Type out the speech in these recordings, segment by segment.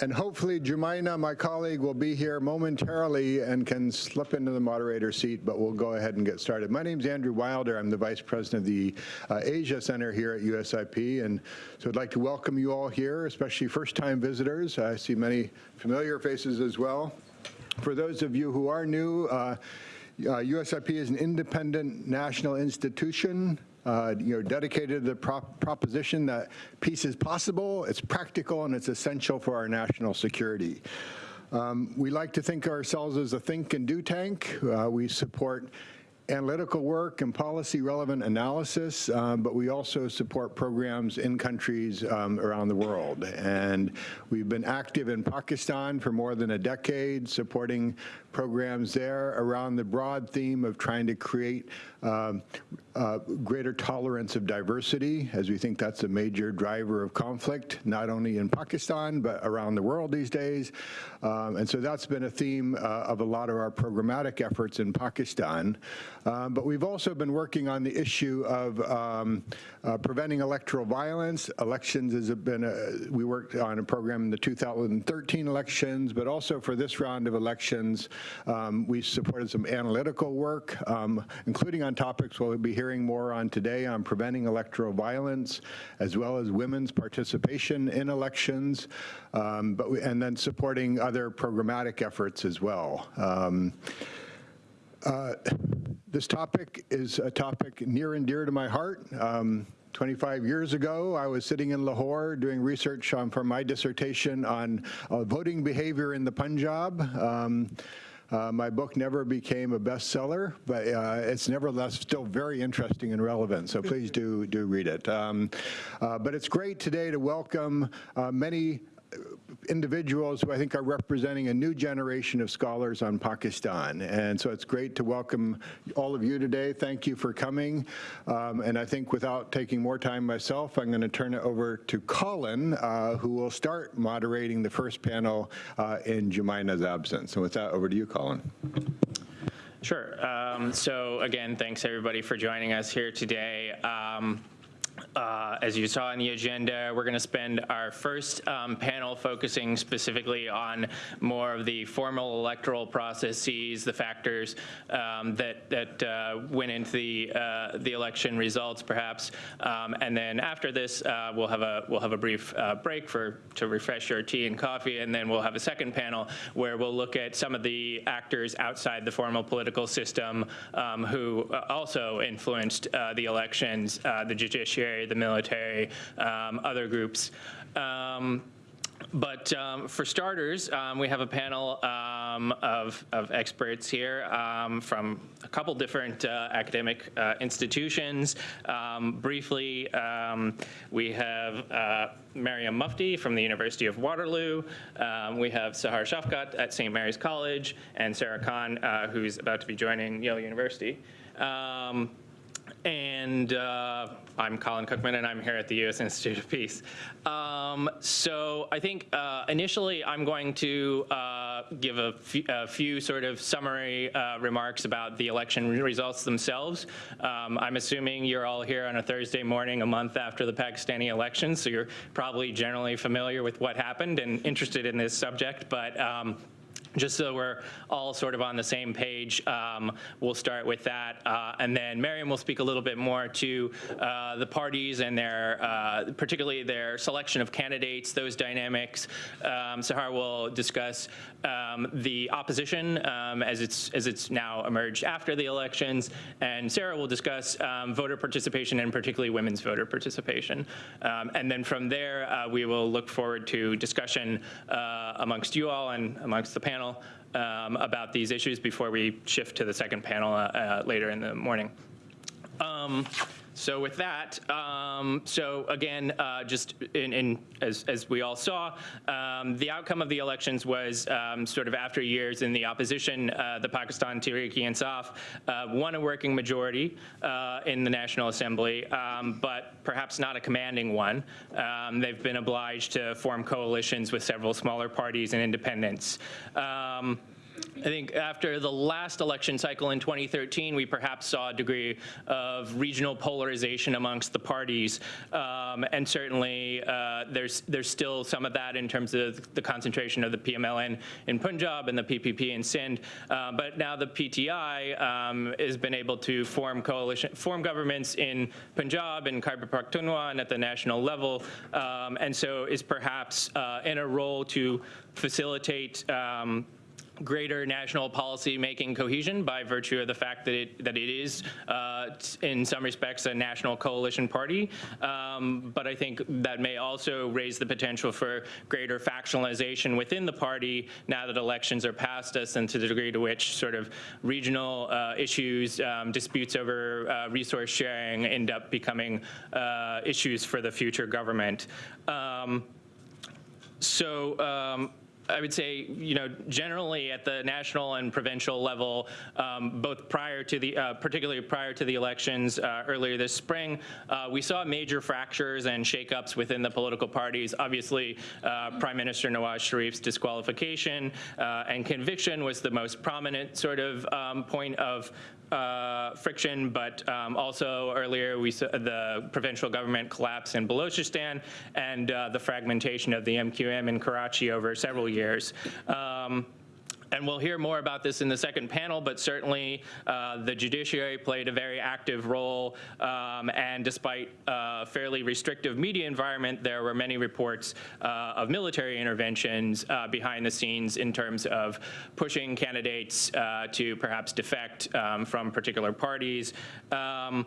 And hopefully Jumaina, my colleague, will be here momentarily and can slip into the moderator seat, but we'll go ahead and get started. My name is Andrew Wilder. I'm the Vice President of the uh, Asia Center here at USIP, and so I'd like to welcome you all here, especially first-time visitors. I see many familiar faces as well. For those of you who are new, uh, uh, USIP is an independent national institution uh, you know, dedicated to the prop proposition that peace is possible, it's practical, and it's essential for our national security. Um, we like to think ourselves as a think and do tank. Uh, we support analytical work and policy relevant analysis, um, but we also support programs in countries um, around the world. And we've been active in Pakistan for more than a decade, supporting programs there around the broad theme of trying to create um, uh, greater tolerance of diversity, as we think that's a major driver of conflict, not only in Pakistan, but around the world these days. Um, and so that's been a theme uh, of a lot of our programmatic efforts in Pakistan. Um, but we've also been working on the issue of um, uh, preventing electoral violence. Elections has been, a, we worked on a program in the 2013 elections, but also for this round of elections, um, we supported some analytical work, um, including on topics we'll be hearing more on today on preventing electoral violence, as well as women's participation in elections, um, but we, and then supporting other programmatic efforts as well. Um, uh, this topic is a topic near and dear to my heart. Um, 25 years ago, I was sitting in Lahore doing research on, for my dissertation on uh, voting behavior in the Punjab. Um, uh, my book never became a bestseller, but uh, it's nevertheless still very interesting and relevant, so please do, do read it. Um, uh, but it's great today to welcome uh, many individuals who I think are representing a new generation of scholars on Pakistan. And so it's great to welcome all of you today. Thank you for coming. Um, and I think without taking more time myself, I'm going to turn it over to Colin, uh, who will start moderating the first panel uh, in Jumaina's absence. And with that, over to you, Colin. Sure. Um, so again, thanks everybody for joining us here today. Um, uh, as you saw in the agenda, we're going to spend our first um, panel focusing specifically on more of the formal electoral processes, the factors um, that that uh, went into the uh, the election results, perhaps. Um, and then after this, uh, we'll have a we'll have a brief uh, break for to refresh your tea and coffee, and then we'll have a second panel where we'll look at some of the actors outside the formal political system um, who uh, also influenced the elections, the judiciary the military, um, other groups. Um, but um, for starters, um, we have a panel um, of, of, experts here um, from a couple different uh, academic uh, institutions. Um, briefly, um, we have uh, Mariam Mufti from the University of Waterloo. we have Sahar Shafqat at St. Mary's College, and Sarah Khan, uh, who's about to be joining Yale University. And uh, I'm Colin Cookman, and I'm here at the U.S. Institute of Peace. Um, so I think uh, initially I'm going to uh, give a, a, few sort of summary uh, remarks about the election results themselves. Um, I'm assuming you're all here on a Thursday morning a month after the Pakistani election, so you're probably generally familiar with what happened and interested in this subject, but um, just so we're all sort of on the same page, um, we'll start with that. Uh, and then Mariam will speak a little bit more to uh, the parties and their, uh, particularly their selection of candidates, those dynamics. Um, Sahar will discuss um, the opposition um, as, it's, as it's now emerged after the elections. And Sarah will discuss um, voter participation and particularly women's voter participation. Um, and then from there, uh, we will look forward to discussion uh, amongst you all and amongst the panel panel um, about these issues before we shift to the second panel uh, uh, later in the morning. Um, so with that, um, so again, uh, just in, in, as, as we all saw, um, the outcome of the elections was um, sort of after years in the opposition, uh, the Pakistan Tehreek-e-Insaf uh, won a working majority uh, in the National Assembly, um, but perhaps not a commanding one. Um, they've been obliged to form coalitions with several smaller parties and independents. I think after the last election cycle in 2013, we perhaps saw a degree of regional polarization amongst the parties. Um, and certainly uh, there's, there's still some of that in terms of the concentration of the PMLN in Punjab and the PPP in Sindh. Uh, but now the PTI um, has been able to form coalition, form governments in Punjab and Khyber Pakhtunkhwa and at the national level. Um, and so is perhaps uh, in a role to facilitate um, greater national policy making cohesion by virtue of the fact that it that it is uh, in some respects a national coalition party. Um, but I think that may also raise the potential for greater factionalization within the party now that elections are past us and to the degree to which sort of regional uh, issues um, disputes over uh, resource sharing end up becoming uh, issues for the future government. Um, so um, I would say, you know, generally at the national and provincial level, um, both prior to the, uh, particularly prior to the elections uh, earlier this spring, uh, we saw major fractures and shakeups within the political parties. Obviously, uh, Prime Minister Nawaz Sharif's disqualification uh, and conviction was the most prominent sort of um, point of uh, friction, but um, also earlier we saw the provincial government collapse in Balochistan and uh, the fragmentation of the MQM in Karachi over several years. Um, and we'll hear more about this in the second panel, but certainly uh, the judiciary played a very active role. Um, and despite a fairly restrictive media environment, there were many reports uh, of military interventions uh, behind the scenes in terms of pushing candidates uh, to perhaps defect um, from particular parties. Um,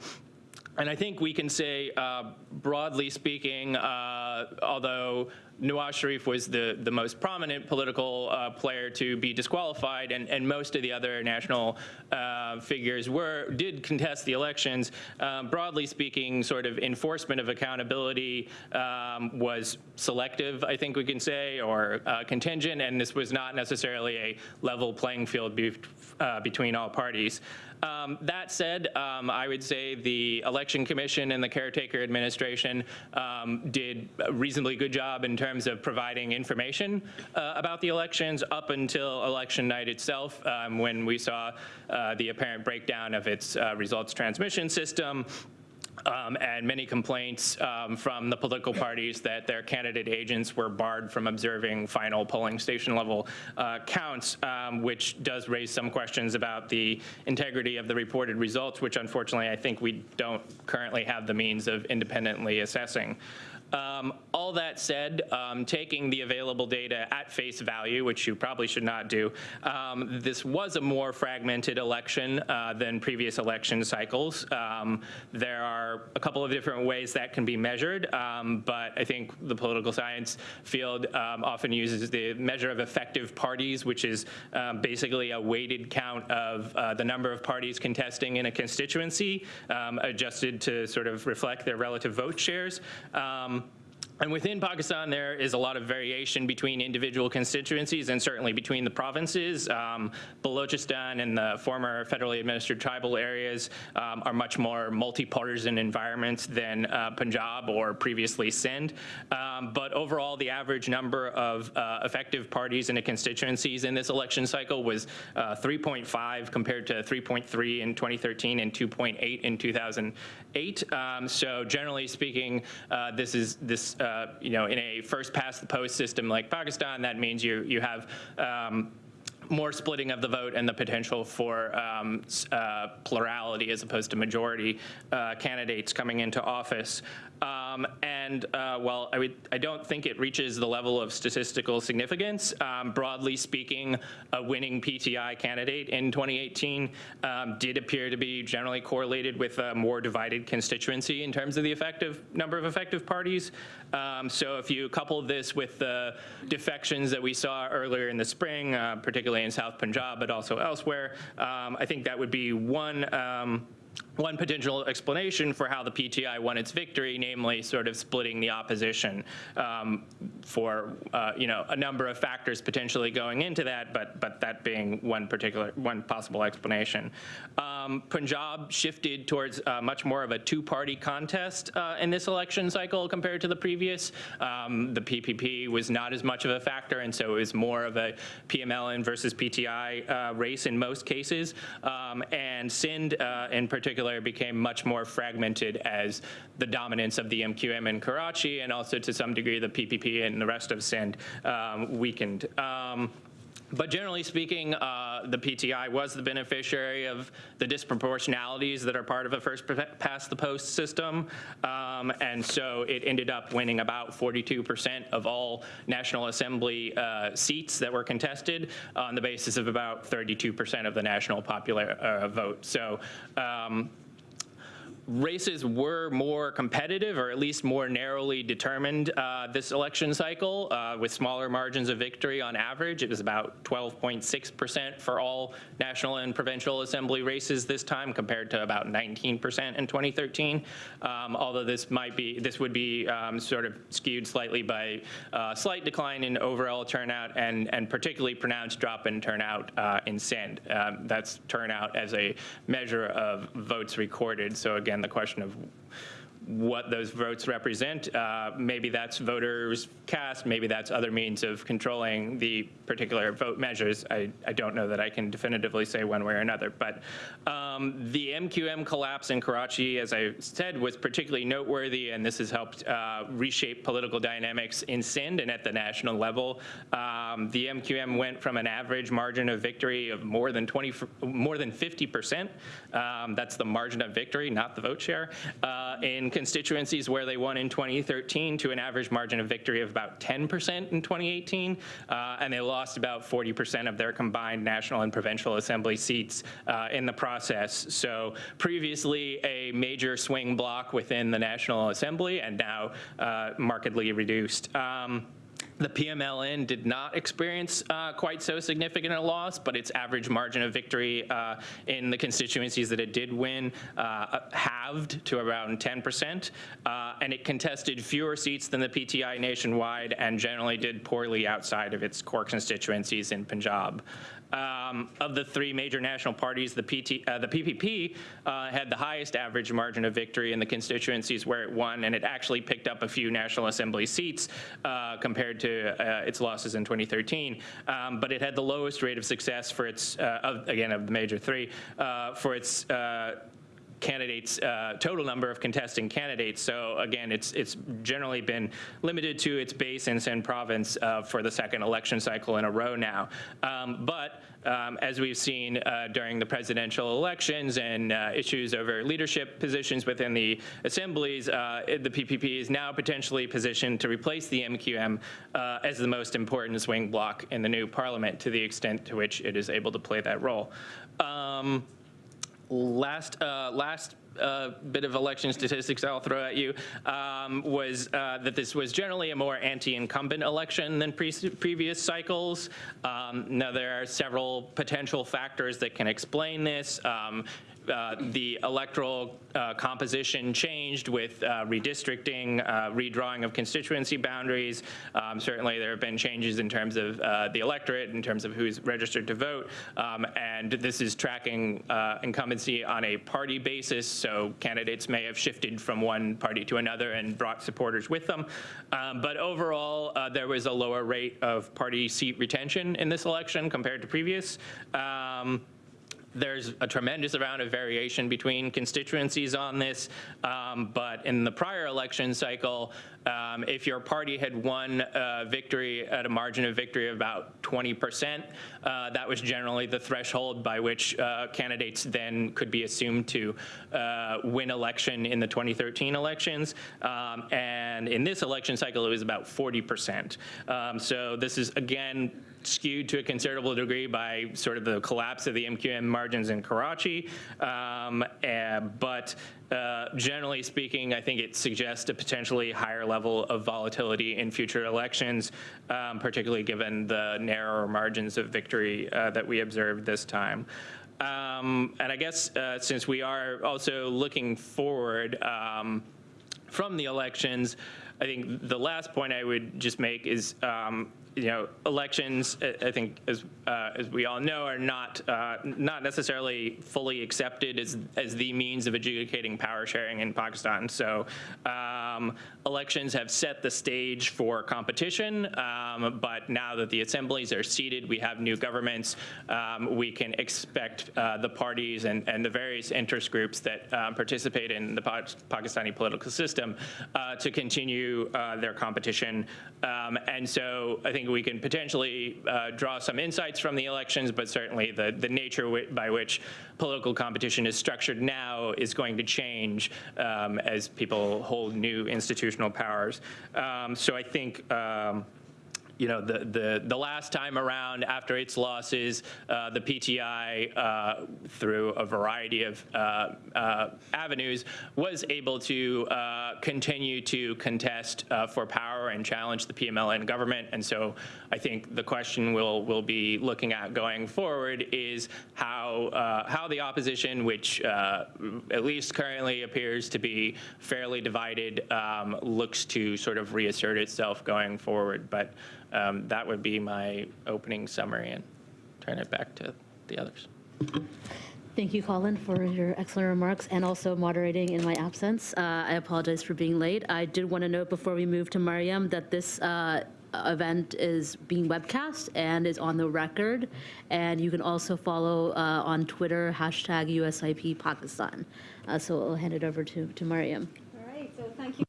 and I think we can say, uh, broadly speaking, uh, although Nawaz Sharif was the, the most prominent political uh, player to be disqualified, and, and most of the other national uh, figures were did contest the elections. Um, broadly speaking, sort of enforcement of accountability um, was selective, I think we can say, or uh, contingent, and this was not necessarily a level playing field be, uh, between all parties. Um, that said, um, I would say the Election Commission and the caretaker administration um, did a reasonably good job in terms of providing information uh, about the elections up until election night itself um, when we saw uh, the apparent breakdown of its uh, results transmission system um, and many complaints um, from the political parties that their candidate agents were barred from observing final polling station level uh, counts, um, which does raise some questions about the integrity of the reported results, which unfortunately I think we don't currently have the means of independently assessing. Um, all that said, um, taking the available data at face value, which you probably should not do, um, this was a more fragmented election uh, than previous election cycles. Um, there are a couple of different ways that can be measured, um, but I think the political science field um, often uses the measure of effective parties, which is basically a weighted count of uh, the number of parties contesting in a constituency, adjusted to sort of reflect their relative vote shares. Um, and within Pakistan, there is a lot of variation between individual constituencies and certainly between the provinces. Um, Balochistan and the former federally administered tribal areas um, are much more multi-partisan environments than uh, Punjab or previously Sindh. Um, but overall, the average number of uh, effective parties in the constituencies in this election cycle was uh, 3.5 compared to 3.3 in 2013 and 2.8 in 2008. Um, so generally speaking, uh, this is this uh, you know, in a first past the post system like Pakistan, that means you, you have um, more splitting of the vote and the potential for um, uh, plurality as opposed to majority uh, candidates coming into office. Um, and uh, while I, would, I don't think it reaches the level of statistical significance, um, broadly speaking, a winning PTI candidate in 2018 um, did appear to be generally correlated with a more divided constituency in terms of the effective number of effective parties. Um, so if you couple this with the defections that we saw earlier in the spring, uh, particularly in South Punjab, but also elsewhere, um, I think that would be one um, one potential explanation for how the PTI won its victory, namely sort of splitting the opposition um, for uh, you know a number of factors potentially going into that, but but that being one particular one possible explanation. Um, Punjab shifted towards uh, much more of a two-party contest uh, in this election cycle compared to the previous. Um, the PPP was not as much of a factor, and so it was more of a PMLN versus PTI uh, race in most cases. Um, and Sindh, uh, in particular, became much more fragmented as the dominance of the MQM in Karachi and also to some degree the PPP and the rest of Sindh um, weakened. Um, but generally speaking, uh, the PTI was the beneficiary of the disproportionalities that are part of a first past the post system. Um, and so it ended up winning about 42% of all National Assembly uh, seats that were contested on the basis of about 32% of the national popular uh, vote. So um, races were more competitive or at least more narrowly determined uh, this election cycle uh, with smaller margins of victory on average. It was about 12.6% for all national and provincial assembly races this time compared to about 19% in 2013. Um, although this might be, this would be um, sort of skewed slightly by uh, slight decline in overall turnout and, and particularly pronounced drop in turnout uh, in Sindh. Um, that's turnout as a measure of votes recorded. So again, the question of what those votes represent. Uh, maybe that's voters cast, maybe that's other means of controlling the particular vote measures. I, I don't know that I can definitively say one way or another. But um, the MQM collapse in Karachi, as I said, was particularly noteworthy, and this has helped uh, reshape political dynamics in Sindh and at the national level. Um, the MQM went from an average margin of victory of more than 20, more than 50 percent. Um, that's the margin of victory, not the vote share. Uh, in constituencies where they won in 2013 to an average margin of victory of about 10% in 2018, uh, and they lost about 40% of their combined national and provincial assembly seats uh, in the process. So previously a major swing block within the National Assembly and now uh, markedly reduced. Um, the PMLN did not experience uh, quite so significant a loss, but its average margin of victory uh, in the constituencies that it did win uh, halved to around 10%, uh, and it contested fewer seats than the PTI nationwide and generally did poorly outside of its core constituencies in Punjab. Um, of the three major national parties, the, PT, uh, the PPP uh, had the highest average margin of victory in the constituencies where it won, and it actually picked up a few National Assembly seats uh, compared to uh, its losses in 2013. Um, but it had the lowest rate of success for its, uh, of, again, of the major three, uh, for its candidates, uh, total number of contesting candidates. So again, it's it's generally been limited to its base in Sindh province uh, for the second election cycle in a row now. Um, but um, as we've seen uh, during the presidential elections and uh, issues over leadership positions within the assemblies, uh, the PPP is now potentially positioned to replace the MQM uh, as the most important swing bloc in the new parliament to the extent to which it is able to play that role. Um, last uh, last uh, bit of election statistics I'll throw at you um, was uh, that this was generally a more anti-incumbent election than pre previous cycles. Um, now there are several potential factors that can explain this. Um, uh, the electoral uh, composition changed with uh, redistricting, uh, redrawing of constituency boundaries. Um, certainly there have been changes in terms of the electorate, in terms of who's registered to vote, um, and this is tracking incumbency on a party basis, so candidates may have shifted from one party to another and brought supporters with them. Um, but overall, there was a lower rate of party seat retention in this election compared to previous. Um, there's a tremendous amount of variation between constituencies on this, um, but in the prior election cycle, um, if your party had won a victory at a margin of victory of about 20%, uh, that was generally the threshold by which uh, candidates then could be assumed to uh, win election in the 2013 elections. Um, and in this election cycle, it was about 40%. Um, so this is, again, skewed to a considerable degree by sort of the collapse of the MQM margins in Karachi. Um, and, but uh, generally speaking, I think it suggests a potentially higher level of volatility in future elections, um, particularly given the narrower margins of victory uh, that we observed this time. um, and I guess uh, since we are also looking forward um, from the elections, I think the last point I would just make is, um, you know, elections, I- think, as, uh, as we all know, are not, uh, not necessarily fully accepted as, as the means of adjudicating power sharing in Pakistan. So um, elections have set the stage for competition, um, but now that the assemblies are seated, we have new governments, um, we can expect uh, the parties and, and the various interest groups that um, participate in the Pa- Pakistani political system uh, to continue uh, their competition. Um, And so I think we can potentially uh, draw some insights from the elections, but certainly the, the nature by which political competition is structured now is going to change um, as people hold new institutional powers. Um, So I think um, you know, the, the, the last time around after its losses, uh, the PTI, uh, through a variety of uh, uh, avenues, was able to uh, continue to contest uh, for power and challenge the PMLN government. And so I think the question we'll, we'll be looking at going forward is how, how the opposition, which at least currently appears to be fairly divided, um, looks to sort of reassert itself going forward. But um, that would be my opening summary and turn it back to the others. Thank you, Colin, for your excellent remarks and also moderating in my absence. Uh, I apologize for being late. I did want to note before we move to Mariam that this uh, event is being webcast and is on the record. And you can also follow uh, on Twitter, hashtag USIP Pakistan. Uh, So I'll hand it over to, to Mariam. All right, so thank you.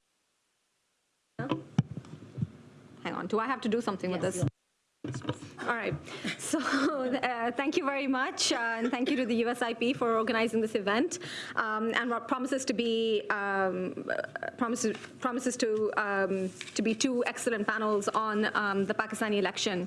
Hang on, do I have to do something with this? All right, so uh, thank you very much, uh, and thank you to the USIP for organizing this event, um, and what promises to be um, promises promises to um, to be two excellent panels on um, the Pakistani election.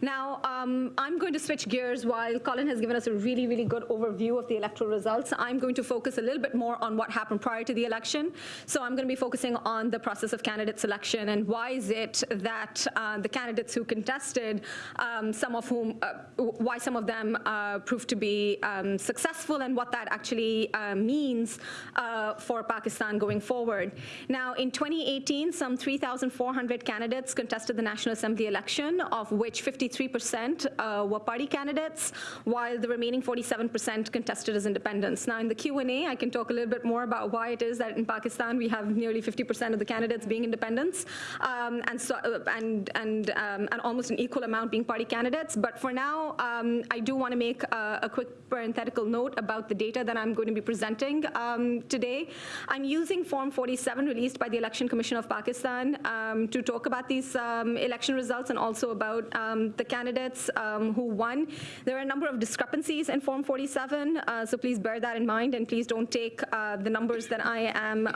Now, um, I'm going to switch gears while Colin has given us a really, really good overview of the electoral results. I'm going to focus a little bit more on what happened prior to the election. So I'm going to be focusing on the process of candidate selection and why is it that uh, the candidates who contested, um, some of whom, uh, why some of them uh, proved to be um, successful and what that actually uh, means uh, for Pakistan going forward. Now, in 2018, some 3,400 candidates contested the National Assembly election, of which 53% uh, were party candidates, while the remaining 47% contested as independents. Now, in the Q&A, I can talk a little bit more about why it is that in Pakistan we have nearly 50% of the candidates being independents, um, and so uh, and and um, and almost an equal amount being party candidates. But for now, um, I do want to make a, a quick parenthetical note about the data that I'm going to be presenting um, today. I'm using Form 47 released by the Election Commission of Pakistan um, to talk about these um, election results and also about um, the candidates um, who won. There are a number of discrepancies in Form 47, uh, so please bear that in mind and please don't take uh, the numbers that I am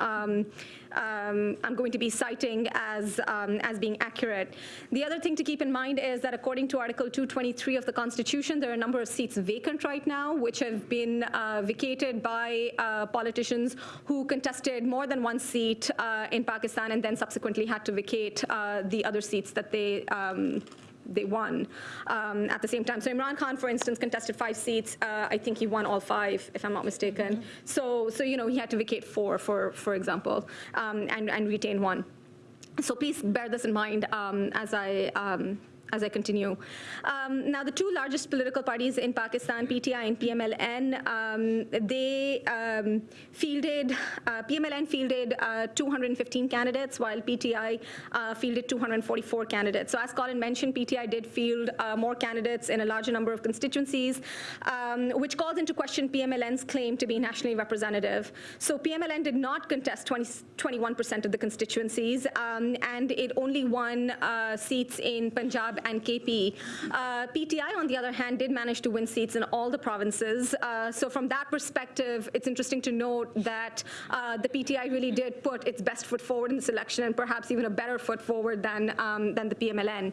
um, I'm going to be citing as, um, as being accurate. The other thing to keep in mind is that according to Article 223 of the Constitution, there are a number of seats vacant right now, which have been uh, vacated by uh, politicians who contested more than one seat uh, in Pakistan and then subsequently had to vacate uh, the other seats that they um, they won um, at the same time. So Imran Khan, for instance, contested five seats. Uh, I think he won all five, if I'm not mistaken. So, so you know, he had to vacate four, for for example, um, and and retain one. So please bear this in mind um, as I. As I continue. Um, now, the two largest political parties in Pakistan, PTI and PMLN, um, they um, fielded, uh, PMLN fielded uh, 215 candidates, while PTI uh, fielded 244 candidates. So as Colin mentioned, PTI did field uh, more candidates in a larger number of constituencies, um, which calls into question PMLN's claim to be nationally representative. So PMLN did not contest 20, 21% of the constituencies, um, and it only won uh, seats in Punjab and KP. Uh, PTI, on the other hand, did manage to win seats in all the provinces. Uh, so from that perspective, it's interesting to note that uh, the PTI really did put its best foot forward in this election and perhaps even a better foot forward than, um, than the PMLN.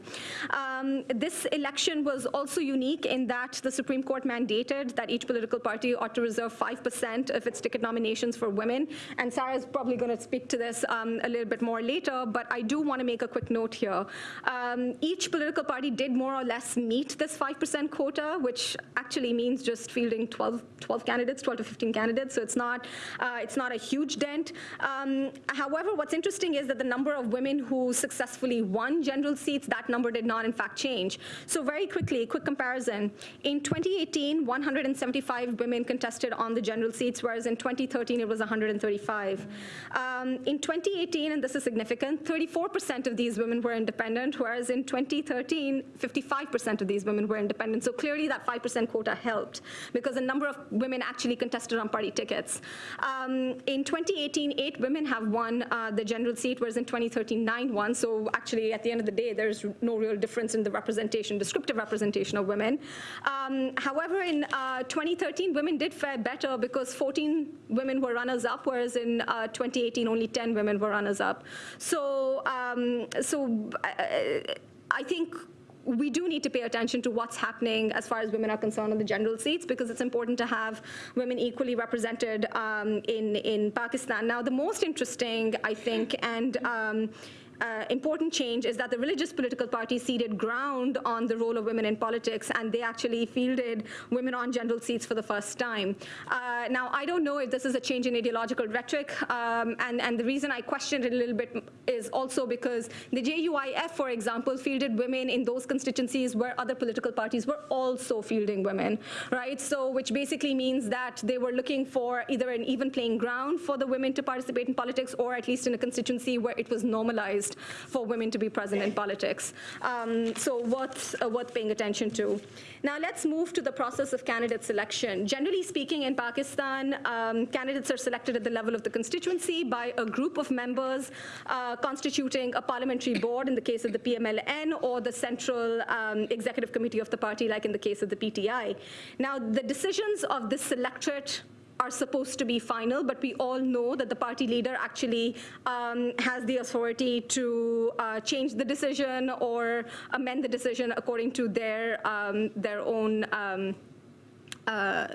Um, this election was also unique in that the Supreme Court mandated that each political party ought to reserve 5% of its ticket nominations for women. And Sarah is probably going to speak to this um, a little bit more later, but I do want to make a quick note here. Um, each political political party did more or less meet this 5% quota, which actually means just fielding 12, 12 candidates, 12 to 15 candidates. So it's not, uh, it's not a huge dent. Um, however, what's interesting is that the number of women who successfully won general seats, that number did not in fact change. So very quickly, quick comparison. In 2018, 175 women contested on the general seats, whereas in 2013 it was 135. Um, in 2018, and this is significant, 34% of these women were independent, whereas in 2013, 55% of these women were independent. So clearly that 5% quota helped because a number of women actually contested on party tickets. Um, in 2018, eight women have won uh, the general seat, whereas in 2013, nine won. So actually, at the end of the day, there's no real difference in the representation, descriptive representation of women. Um, however, in uh, 2013, women did fare better because 14 women were runners-up, whereas in uh, 2018, only 10 women were runners-up. So, um, so I, think we do need to pay attention to what's happening as far as women are concerned on the general seats because it's important to have women equally represented um, in, in Pakistan. Now, the most interesting, I think, and um, uh, important change is that the religious political parties ceded ground on the role of women in politics, and they actually fielded women on general seats for the first time. Uh, now, I don't know if this is a change in ideological rhetoric, um, and, and the reason I questioned it a little bit is also because the JUIF, for example, fielded women in those constituencies where other political parties were also fielding women, right? So, which basically means that they were looking for either an even playing ground for the women to participate in politics, or at least in a constituency where it was normalized for women to be present in politics. Um, so worth, uh, worth paying attention to. Now let's move to the process of candidate selection. Generally speaking, in Pakistan, um, candidates are selected at the level of the constituency by a group of members uh, constituting a parliamentary board in the case of the PMLN or the central um, executive committee of the party like in the case of the PTI. Now the decisions of this selectorate are supposed to be final, but we all know that the party leader actually um, has the authority to uh, change the decision or amend the decision according to their, um, their own um, uh,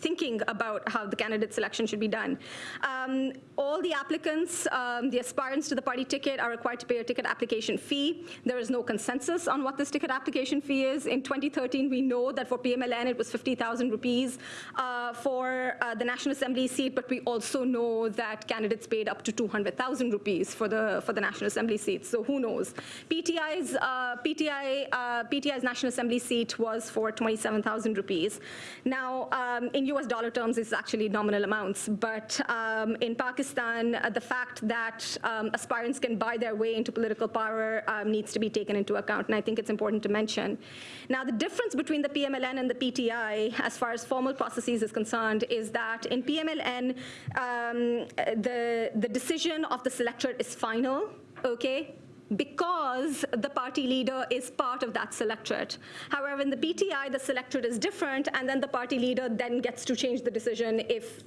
thinking about how the candidate selection should be done. Um, all the applicants, um, the aspirants to the party ticket are required to pay a ticket application fee. There is no consensus on what this ticket application fee is. In 2013, we know that for PMLN, it was 50,000 rupees uh, for uh, the National Assembly seat, but we also know that candidates paid up to 200,000 rupees for the, for the National Assembly seat. So who knows? PTI's, uh, PTI, uh, PTI's National Assembly seat was for 27,000 rupees. Now, um, in US dollar terms, is actually nominal amounts, but um, in Pakistan, uh, the fact that um, aspirants can buy their way into political power um, needs to be taken into account, and I think it's important to mention. Now, the difference between the PMLN and the PTI, as far as formal processes is concerned, is that in PMLN, um, the, the decision of the selector is final, okay? Because the party leader is part of that selectorate. However, in the PTI, the selectorate is different, and then the party leader then gets to change the decision if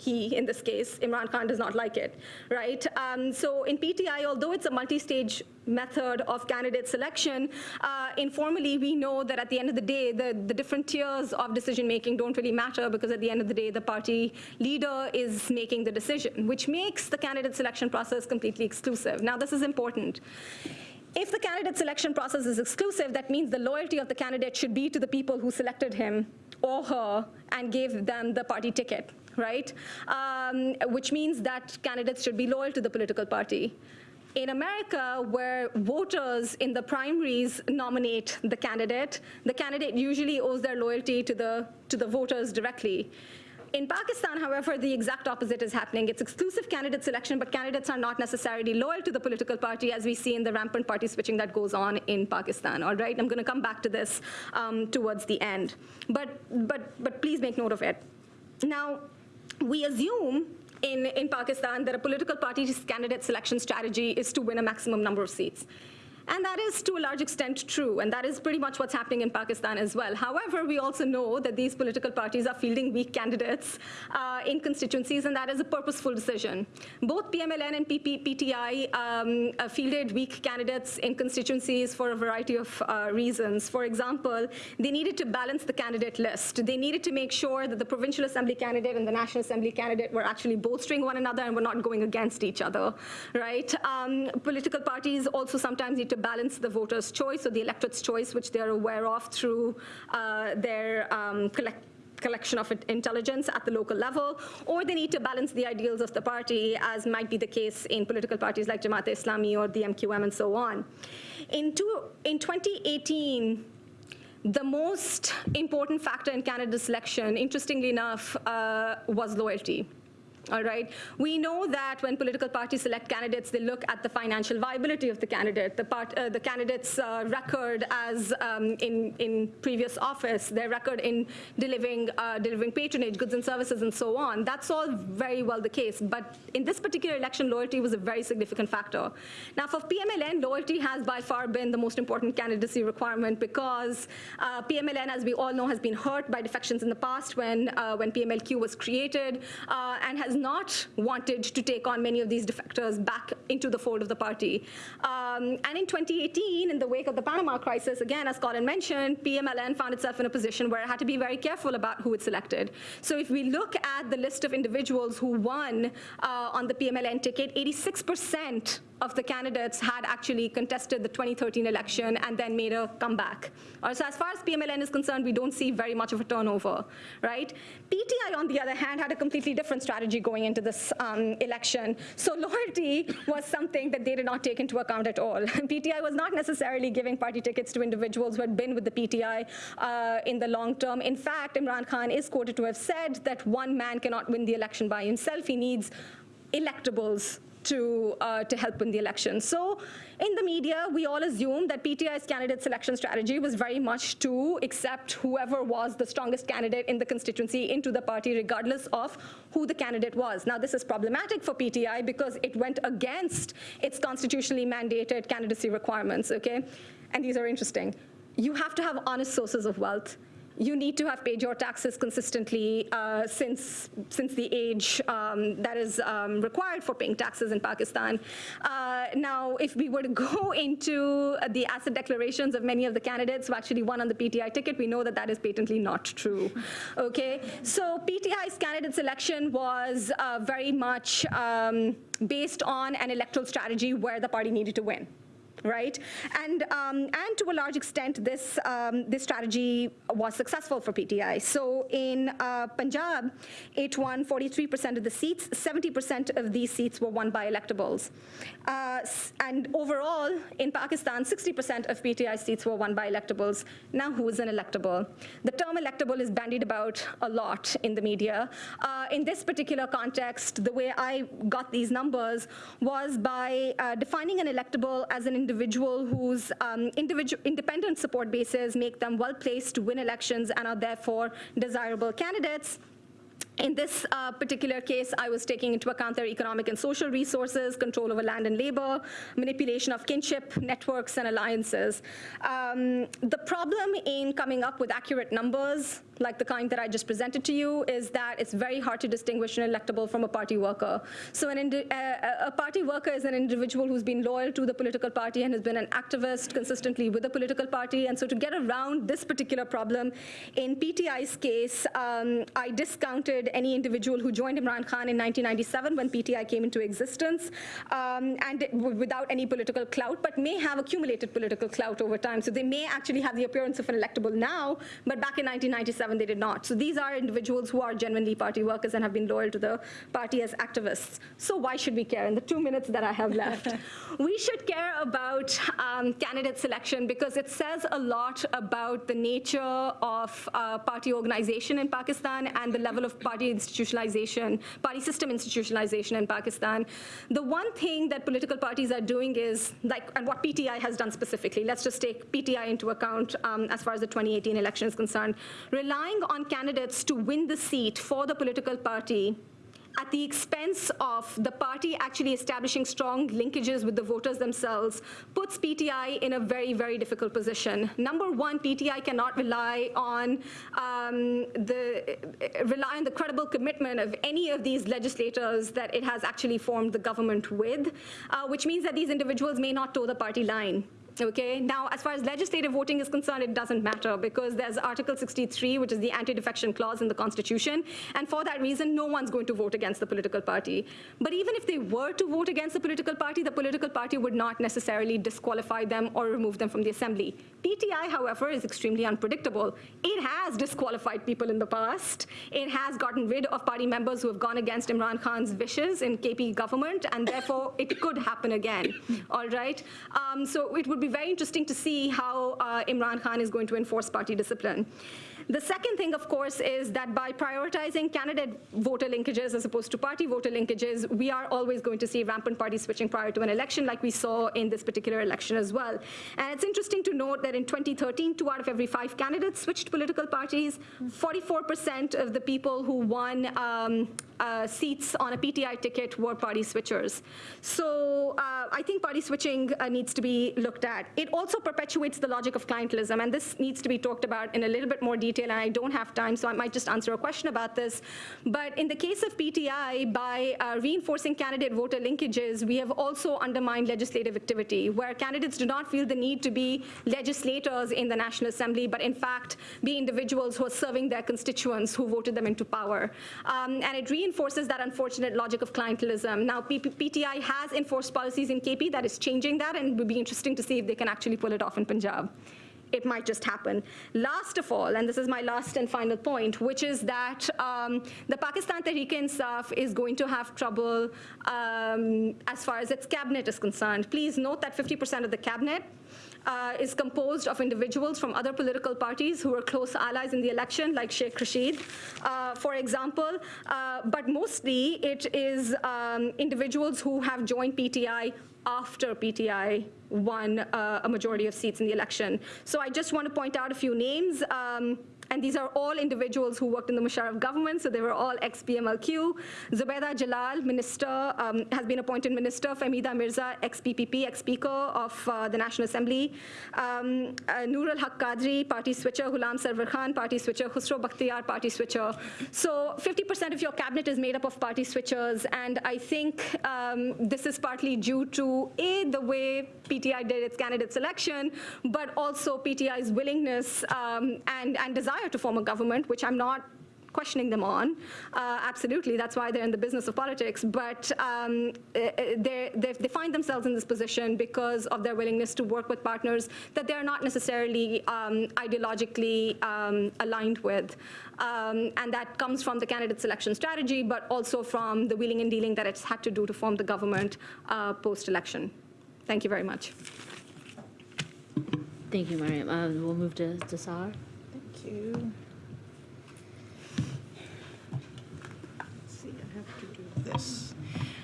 he, in this case, Imran Khan, does not like it, right? Um, so in PTI, although it's a multi-stage method of candidate selection, uh, informally, we know that at the end of the day, the, the different tiers of decision-making don't really matter because at the end of the day, the party leader is making the decision, which makes the candidate selection process completely exclusive. Now, this is important. If the candidate selection process is exclusive, that means the loyalty of the candidate should be to the people who selected him or her and gave them the party ticket, right? Um, which means that candidates should be loyal to the political party. In America, where voters in the primaries nominate the candidate, the candidate usually owes their loyalty to the, to the voters directly. In Pakistan, however, the exact opposite is happening. It's exclusive candidate selection, but candidates are not necessarily loyal to the political party, as we see in the rampant party switching that goes on in Pakistan. All right, I'm going to come back to this um, towards the end, but but but please make note of it. Now, we assume in, in Pakistan that a political party's candidate selection strategy is to win a maximum number of seats. And that is to a large extent true, and that is pretty much what's happening in Pakistan as well. However, we also know that these political parties are fielding weak candidates uh, in constituencies, and that is a purposeful decision. Both PMLN and PP, PTI um, uh, fielded weak candidates in constituencies for a variety of uh, reasons. For example, they needed to balance the candidate list. They needed to make sure that the provincial assembly candidate and the national assembly candidate were actually bolstering one another and were not going against each other, right? Um, political parties also sometimes need to balance the voters' choice or the electorate's choice, which they're aware of through uh, their um, collect collection of intelligence at the local level, or they need to balance the ideals of the party, as might be the case in political parties like Jamaat Islami or the MQM and so on. In, two, in 2018, the most important factor in candidate selection, interestingly enough, uh, was loyalty. All right. We know that when political parties select candidates, they look at the financial viability of the candidate, the, part, uh, the candidate's uh, record as um, in, in previous office, their record in delivering, uh, delivering patronage, goods and services, and so on. That's all very well the case. But in this particular election, loyalty was a very significant factor. Now, for PMLN, loyalty has by far been the most important candidacy requirement because uh, PMLN, as we all know, has been hurt by defections in the past when, uh, when PMLQ was created uh, and has not wanted to take on many of these defectors back into the fold of the party. Um, and in 2018, in the wake of the Panama crisis, again, as Colin mentioned, PMLN found itself in a position where it had to be very careful about who it selected. So if we look at the list of individuals who won uh, on the PMLN ticket, 86% of the candidates had actually contested the 2013 election and then made a comeback. So as far as PMLN is concerned, we don't see very much of a turnover, right? PTI, on the other hand, had a completely different strategy going into this um, election. So loyalty was something that they did not take into account at all. PTI was not necessarily giving party tickets to individuals who had been with the PTI uh, in the long term. In fact, Imran Khan is quoted to have said that one man cannot win the election by himself. He needs electables to, uh, to help win the election. So in the media, we all assume that PTI's candidate selection strategy was very much to accept whoever was the strongest candidate in the constituency into the party, regardless of who the candidate was. Now, this is problematic for PTI because it went against its constitutionally mandated candidacy requirements, okay? And these are interesting. You have to have honest sources of wealth you need to have paid your taxes consistently uh, since, since the age um, that is um, required for paying taxes in Pakistan. Uh, now, if we were to go into the asset declarations of many of the candidates who actually won on the PTI ticket, we know that that is patently not true. Okay, so PTI's candidate selection was uh, very much um, based on an electoral strategy where the party needed to win right? And, um, and to a large extent, this, um, this strategy was successful for PTI. So in uh, Punjab, it won 43% of the seats. 70% of these seats were won by electables. Uh, and overall, in Pakistan, 60% of PTI seats were won by electables. Now, who is an electable? The term electable is bandied about a lot in the media. Uh, in this particular context, the way I got these numbers was by uh, defining an electable as an individual whose um, individual independent support bases make them well-placed to win elections and are therefore desirable candidates. In this uh, particular case, I was taking into account their economic and social resources, control over land and labor, manipulation of kinship, networks, and alliances. Um, the problem in coming up with accurate numbers like the kind that I just presented to you, is that it's very hard to distinguish an electable from a party worker. So an a party worker is an individual who's been loyal to the political party and has been an activist consistently with the political party. And so to get around this particular problem, in PTI's case, um, I discounted any individual who joined Imran Khan in 1997 when PTI came into existence, um, and without any political clout, but may have accumulated political clout over time. So they may actually have the appearance of an electable now, but back in 1997, they did not. So these are individuals who are genuinely party workers and have been loyal to the party as activists. So why should we care? In the two minutes that I have left, we should care about um, candidate selection because it says a lot about the nature of uh, party organization in Pakistan and the level of party institutionalization, party system institutionalization in Pakistan. The one thing that political parties are doing is, like, and what PTI has done specifically, let's just take PTI into account um, as far as the 2018 election is concerned, rely relying on candidates to win the seat for the political party at the expense of the party actually establishing strong linkages with the voters themselves puts PTI in a very, very difficult position. Number one, PTI cannot rely on um, the rely on the credible commitment of any of these legislators that it has actually formed the government with, uh, which means that these individuals may not toe the party line okay? Now, as far as legislative voting is concerned, it doesn't matter because there's Article 63, which is the anti-defection clause in the Constitution, and for that reason, no one's going to vote against the political party. But even if they were to vote against the political party, the political party would not necessarily disqualify them or remove them from the assembly. PTI, however, is extremely unpredictable. It has disqualified people in the past. It has gotten rid of party members who have gone against Imran Khan's wishes in KP government, and therefore it could happen again, all right? Um, so it would be very interesting to see how uh, Imran Khan is going to enforce party discipline. The second thing, of course, is that by prioritizing candidate voter linkages as opposed to party voter linkages, we are always going to see rampant party switching prior to an election, like we saw in this particular election as well. And it's interesting to note that in 2013, two out of every five candidates switched political parties. 44% of the people who won um, uh, seats on a PTI ticket were party switchers. So uh, I think party switching uh, needs to be looked at. It also perpetuates the logic of clientelism, and this needs to be talked about in a little bit more detail, and I don't have time, so I might just answer a question about this. But in the case of PTI, by uh, reinforcing candidate voter linkages, we have also undermined legislative activity, where candidates do not feel the need to be legislators in the National Assembly, but in fact be individuals who are serving their constituents who voted them into power. Um, and it reinforces that unfortunate logic of clientelism. Now, PTI has enforced policies in KP that is changing that, and it would be interesting to see if they can actually pull it off in Punjab it might just happen. Last of all, and this is my last and final point, which is that um, the Pakistan Tehreek-e-Insaf is going to have trouble um, as far as its cabinet is concerned. Please note that 50% of the cabinet uh, is composed of individuals from other political parties who were close allies in the election, like Sheikh Rashid, uh, for example. Uh, but mostly it is um, individuals who have joined PTI after PTI won uh, a majority of seats in the election. So I just want to point out a few names. Um, and these are all individuals who worked in the Musharraf government, so they were all ex-PMLQ. Zubaida Jalal, minister, um, has been appointed minister. Fahmida Mirza, ex-PPP, ex-speaker of uh, the National Assembly. Um, uh, al-Haq Qadri, party switcher. Ghulam Sarwar Khan, party switcher. Khusro Bakhtiyar, party switcher. So 50% of your cabinet is made up of party switchers, and I think um, this is partly due to, A, the way PTI did its candidate selection, but also PTI's willingness um, and, and desire to form a government, which I'm not questioning them on. Uh, absolutely, that's why they're in the business of politics. But um, they, they find themselves in this position because of their willingness to work with partners that they're not necessarily um, ideologically um, aligned with. Um, and that comes from the candidate selection strategy, but also from the wheeling and dealing that it's had to do to form the government uh, post-election. Thank you very much. Thank you, Mariam. Uh, We'll move to to To.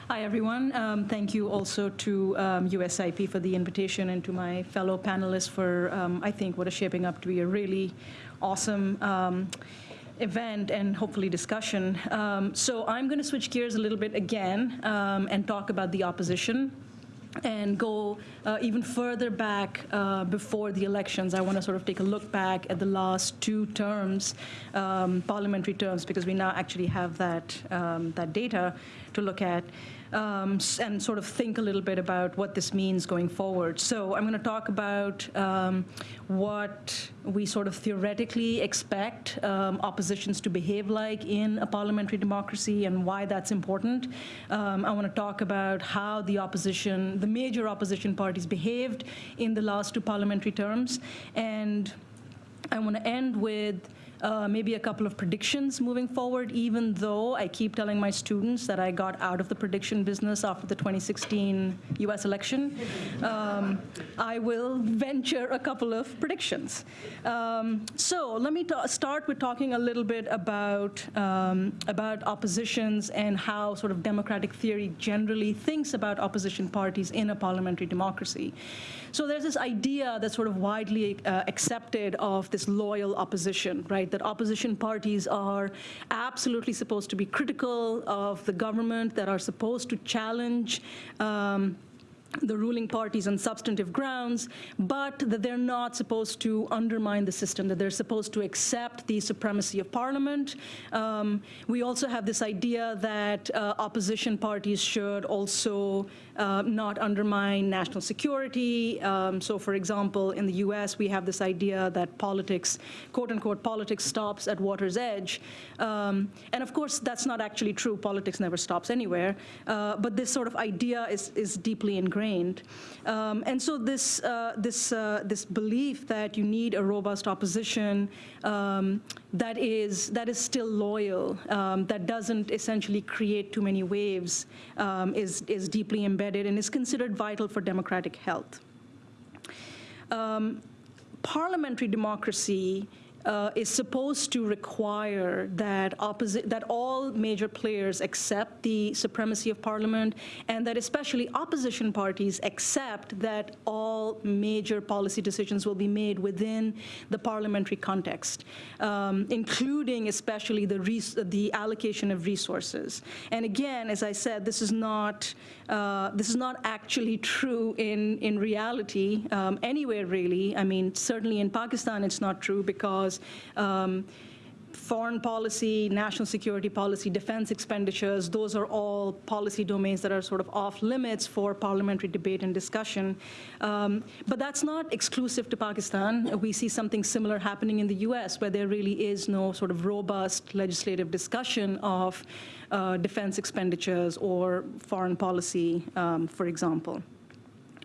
Hi, everyone. Um, Thank you also to um, USIP for the invitation and to my fellow panelists for, um, I think, what is shaping up to be a really awesome um, event and hopefully discussion. Um, So I'm going to switch gears a little bit again um, and talk about the opposition and go uh, even further back uh, before the elections. I want to sort of take a look back at the last two terms, um, parliamentary terms, because we now actually have that, um, that data to look at. Um, and sort of think a little bit about what this means going forward. So I'm going to talk about um, what we sort of theoretically expect um, oppositions to behave like in a parliamentary democracy and why that's important. Um, I want to talk about how the opposition, the major opposition parties behaved in the last two parliamentary terms. And I want to end with uh, maybe a couple of predictions moving forward, even though I keep telling my students that I got out of the prediction business after the 2016 US election. Um, I will venture a couple of predictions. Um, so let me start with talking a little bit about, um, about oppositions and how sort of democratic theory generally thinks about opposition parties in a parliamentary democracy. So there's this idea that's sort of widely uh, accepted of this loyal opposition, right? That opposition parties are absolutely supposed to be critical of the government, that are supposed to challenge. Um, the ruling parties on substantive grounds, but that they're not supposed to undermine the system, that they're supposed to accept the supremacy of parliament. Um, we also have this idea that uh, opposition parties should also uh, not undermine national security. Um, so, for example, in the US, we have this idea that politics, quote unquote, politics stops at water's edge. Um, and of course, that's not actually true. Politics never stops anywhere. Uh, but this sort of idea is, is deeply ingrained. Um, and so, this, uh, this, uh, this belief that you need a robust opposition um, that, is, that is still loyal, um, that doesn't essentially create too many waves, um, is, is deeply embedded and is considered vital for democratic health. Um, parliamentary democracy uh, is supposed to require that opposite that all major players accept the supremacy of parliament, and that especially opposition parties accept that all major policy decisions will be made within the parliamentary context, um, including especially the the allocation of resources. And again, as I said, this is not uh, this is not actually true in in reality um, anywhere really. I mean, certainly in Pakistan, it's not true because um, foreign policy, national security policy, defense expenditures, those are all policy domains that are sort of off limits for parliamentary debate and discussion. Um, but that's not exclusive to Pakistan. We see something similar happening in the US where there really is no sort of robust legislative discussion of uh, defense expenditures or foreign policy, um, for example.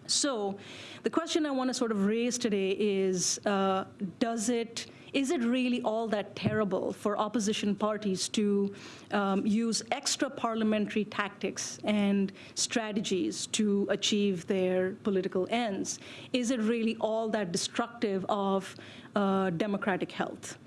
So the question I want to sort of raise today is, uh, does it, is it really all that terrible for opposition parties to um, use extra parliamentary tactics and strategies to achieve their political ends? Is it really all that destructive of uh, democratic health?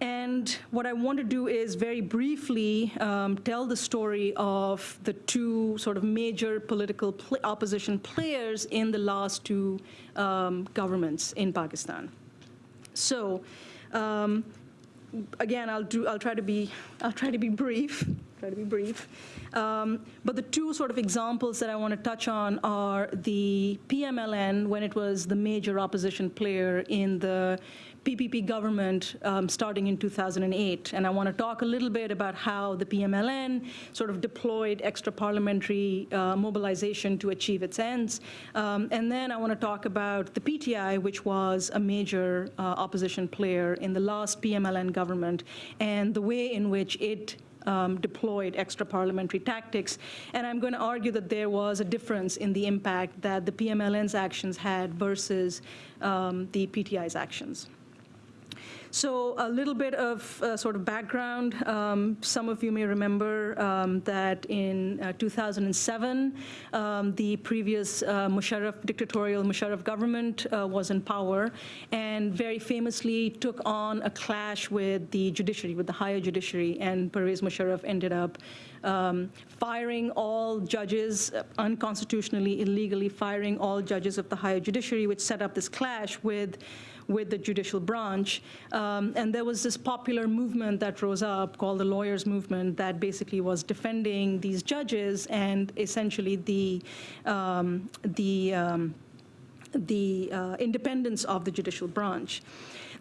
And what I want to do is very briefly um, tell the story of the two sort of major political pl opposition players in the last two um, governments in Pakistan. So, um, again, I'll do. I'll try to be. I'll try to be brief. Try to be brief. Um, but the two sort of examples that I want to touch on are the PMLN when it was the major opposition player in the PPP government um, starting in 2008. And I want to talk a little bit about how the PMLN sort of deployed extra parliamentary uh, mobilization to achieve its ends. Um, and then I want to talk about the PTI, which was a major uh, opposition player in the last PMLN government, and the way in which it um, deployed extra parliamentary tactics. And I'm going to argue that there was a difference in the impact that the PMLN's actions had versus um, the PTI's actions. So a little bit of uh, sort of background. Um, some of you may remember um, that in uh, 2007, um, the previous uh, Musharraf dictatorial Musharraf government uh, was in power and very famously took on a clash with the judiciary, with the higher judiciary, and Pervez Musharraf ended up um, firing all judges, unconstitutionally, illegally firing all judges of the higher judiciary, which set up this clash with with the judicial branch. Um, and there was this popular movement that rose up called the lawyers movement that basically was defending these judges and essentially the, um, the, um, the uh, independence of the judicial branch.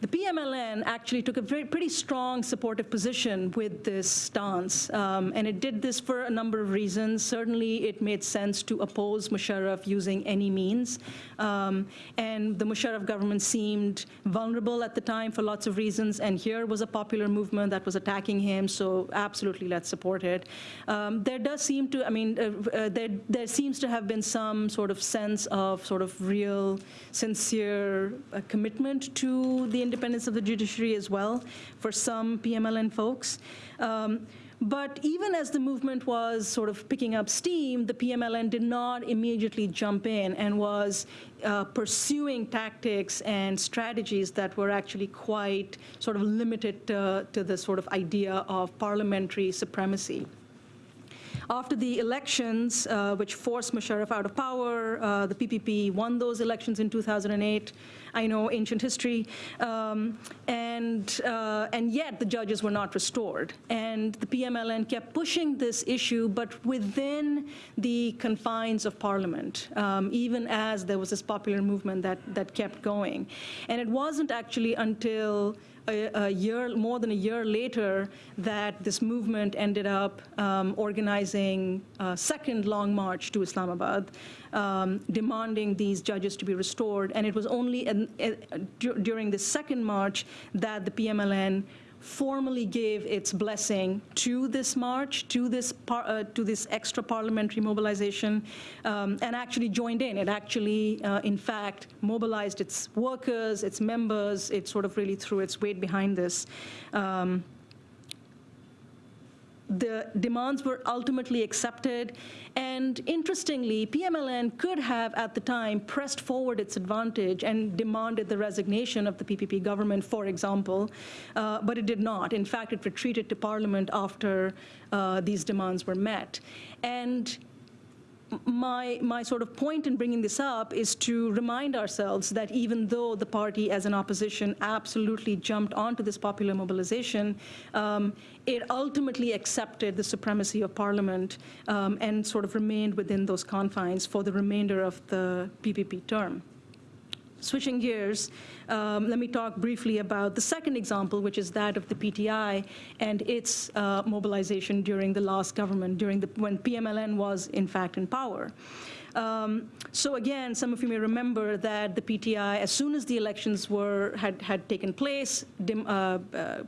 The PMLN actually took a very, pretty strong supportive position with this stance, um, and it did this for a number of reasons. Certainly, it made sense to oppose Musharraf using any means, um, and the Musharraf government seemed vulnerable at the time for lots of reasons, and here was a popular movement that was attacking him, so absolutely let's support it. Um, there does seem to, I mean, uh, uh, there, there seems to have been some sort of sense of sort of real, sincere uh, commitment to the independence of the judiciary as well for some PMLN folks. Um, but even as the movement was sort of picking up steam, the PMLN did not immediately jump in and was uh, pursuing tactics and strategies that were actually quite sort of limited to, to the sort of idea of parliamentary supremacy. After the elections, uh, which forced Musharraf out of power, uh, the PPP won those elections in 2008. I know ancient history, um, and, uh, and yet the judges were not restored. And the PMLN kept pushing this issue, but within the confines of Parliament, um, even as there was this popular movement that, that kept going. And it wasn't actually until a, a, year, more than a year later, that this movement ended up um, organizing a second long march to Islamabad, um, demanding these judges to be restored. And it was only in, during the second march that the PMLN formally gave its blessing to this march, to this, par, uh, to this extra parliamentary mobilization, um, and actually joined in. It actually, uh, in fact, mobilized its workers, its members. It sort of really threw its weight behind this. Um, the demands were ultimately accepted. And interestingly, PMLN could have, at the time, pressed forward its advantage and demanded the resignation of the PPP government, for example, uh, but it did not. In fact, it retreated to parliament after uh, these demands were met. And my, my sort of point in bringing this up is to remind ourselves that even though the party as an opposition absolutely jumped onto this popular mobilization, um, it ultimately accepted the supremacy of parliament um, and sort of remained within those confines for the remainder of the PPP term. Switching gears, um, let me talk briefly about the second example, which is that of the PTI and its uh, mobilization during the last government, during the, when PMLN was in fact in power. Um, so again, some of you may remember that the PTI, as soon as the elections were had had taken place, dim, uh, uh,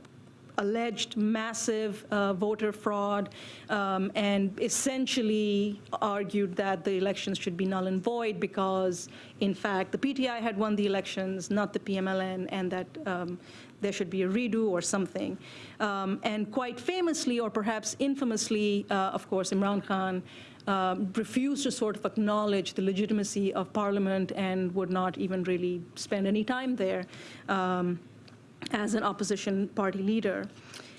alleged massive uh, voter fraud um, and essentially argued that the elections should be null and void because, in fact, the PTI had won the elections, not the PMLN, and that um, there should be a redo or something. Um, and quite famously, or perhaps infamously, uh, of course, Imran Khan um, refused to sort of acknowledge the legitimacy of parliament and would not even really spend any time there. Um, as an opposition party leader.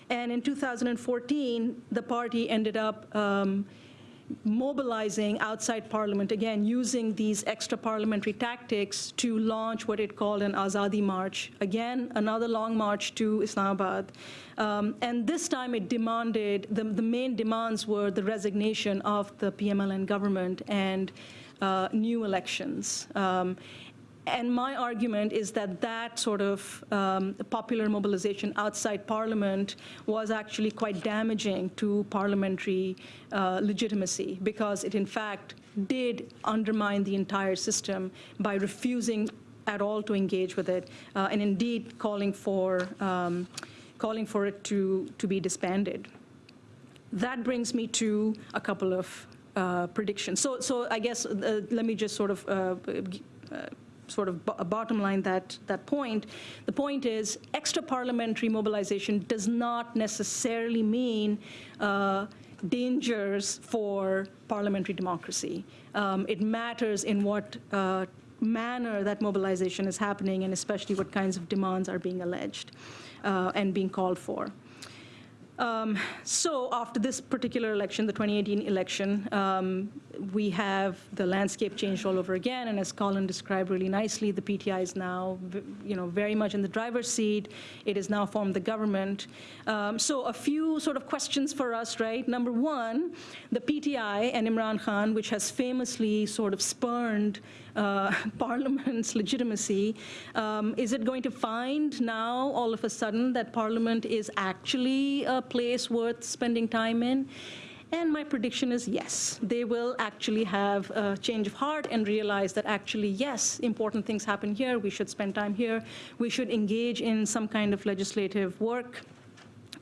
And in 2014, the party ended up um, mobilizing outside parliament, again, using these extra parliamentary tactics to launch what it called an Azadi March. Again, another long march to Islamabad. Um, and this time it demanded, the, the main demands were the resignation of the PMLN government and uh, new elections. Um, and my argument is that that sort of um, popular mobilization outside parliament was actually quite damaging to parliamentary uh, legitimacy because it in fact did undermine the entire system by refusing at all to engage with it uh, and indeed calling for, um, calling for it to, to be disbanded. That brings me to a couple of uh, predictions. So, so I guess uh, let me just sort of uh, uh, sort of bottom line that, that point. The point is extra parliamentary mobilization does not necessarily mean uh, dangers for parliamentary democracy. Um, it matters in what uh, manner that mobilization is happening and especially what kinds of demands are being alleged uh, and being called for. Um, so after this particular election, the 2018 election, um, we have the landscape changed all over again, and as Colin described really nicely, the PTI is now, you know, very much in the driver's seat. It has now formed the government. Um, so a few sort of questions for us, right? Number one, the PTI and Imran Khan, which has famously sort of spurned uh, Parliament's legitimacy, um, is it going to find now all of a sudden that Parliament is actually a place worth spending time in? And my prediction is yes, they will actually have a change of heart and realize that actually, yes, important things happen here. We should spend time here. We should engage in some kind of legislative work.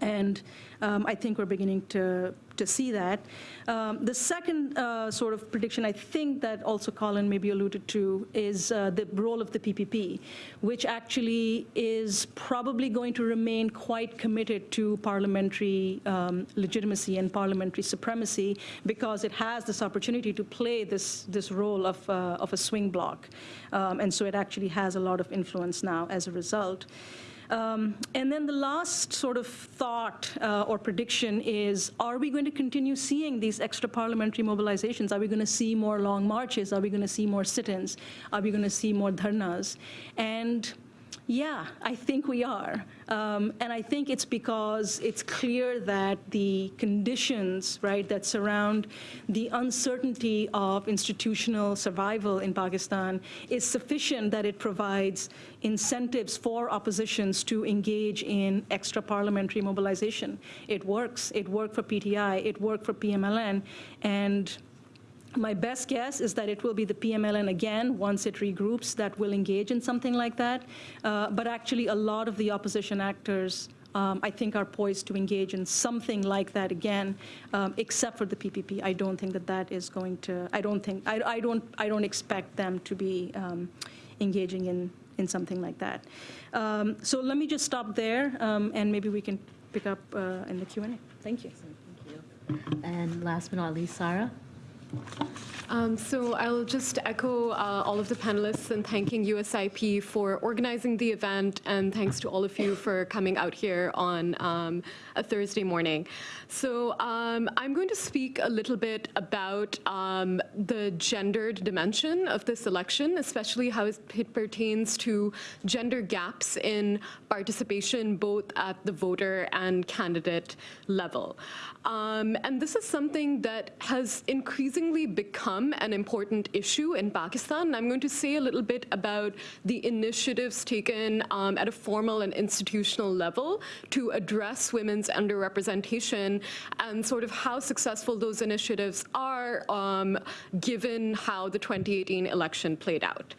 And um, I think we're beginning to, to see that. Um, the second uh, sort of prediction I think that also Colin maybe alluded to is uh, the role of the PPP, which actually is probably going to remain quite committed to parliamentary um, legitimacy and parliamentary supremacy because it has this opportunity to play this, this role of, uh, of a swing bloc. Um, and so it actually has a lot of influence now as a result. Um, And then the last sort of thought uh, or prediction is, are we going to continue seeing these extra parliamentary mobilizations? Are we going to see more long marches? Are we going to see more sit-ins? Are we going to see more dharnas? And yeah, I think we are. Um, and I think it's because it's clear that the conditions, right, that surround the uncertainty of institutional survival in Pakistan is sufficient that it provides incentives for oppositions to engage in extra parliamentary mobilization. It works. It worked for PTI. It worked for PMLN. And my best guess is that it will be the PMLN again, once it regroups, that will engage in something like that. Uh, But actually, a lot of the opposition actors, um, I think, are poised to engage in something like that again, um, except for the PPP. I don't think that that is going to, I don't think, I I don't, I don't expect them to be um, engaging in, in something like that. Um, So let me just stop there, um, and maybe we can pick up uh, in the Q&A. Thank you. Thank you. And last but not least, Sarah? Um, So I'll just echo uh, all of the panelists and thanking USIP for organizing the event, and thanks to all of you for coming out here on um, a Thursday morning. So um, I'm going to speak a little bit about um, the gendered dimension of this election, especially how it pertains to gender gaps in participation both at the voter and candidate level. Um, And this is something that has increasingly become an important issue in Pakistan. I'm going to say a little bit about the initiatives taken um, at a formal and institutional level to address women's underrepresentation and sort of how successful those initiatives are um, given how the 2018 election played out.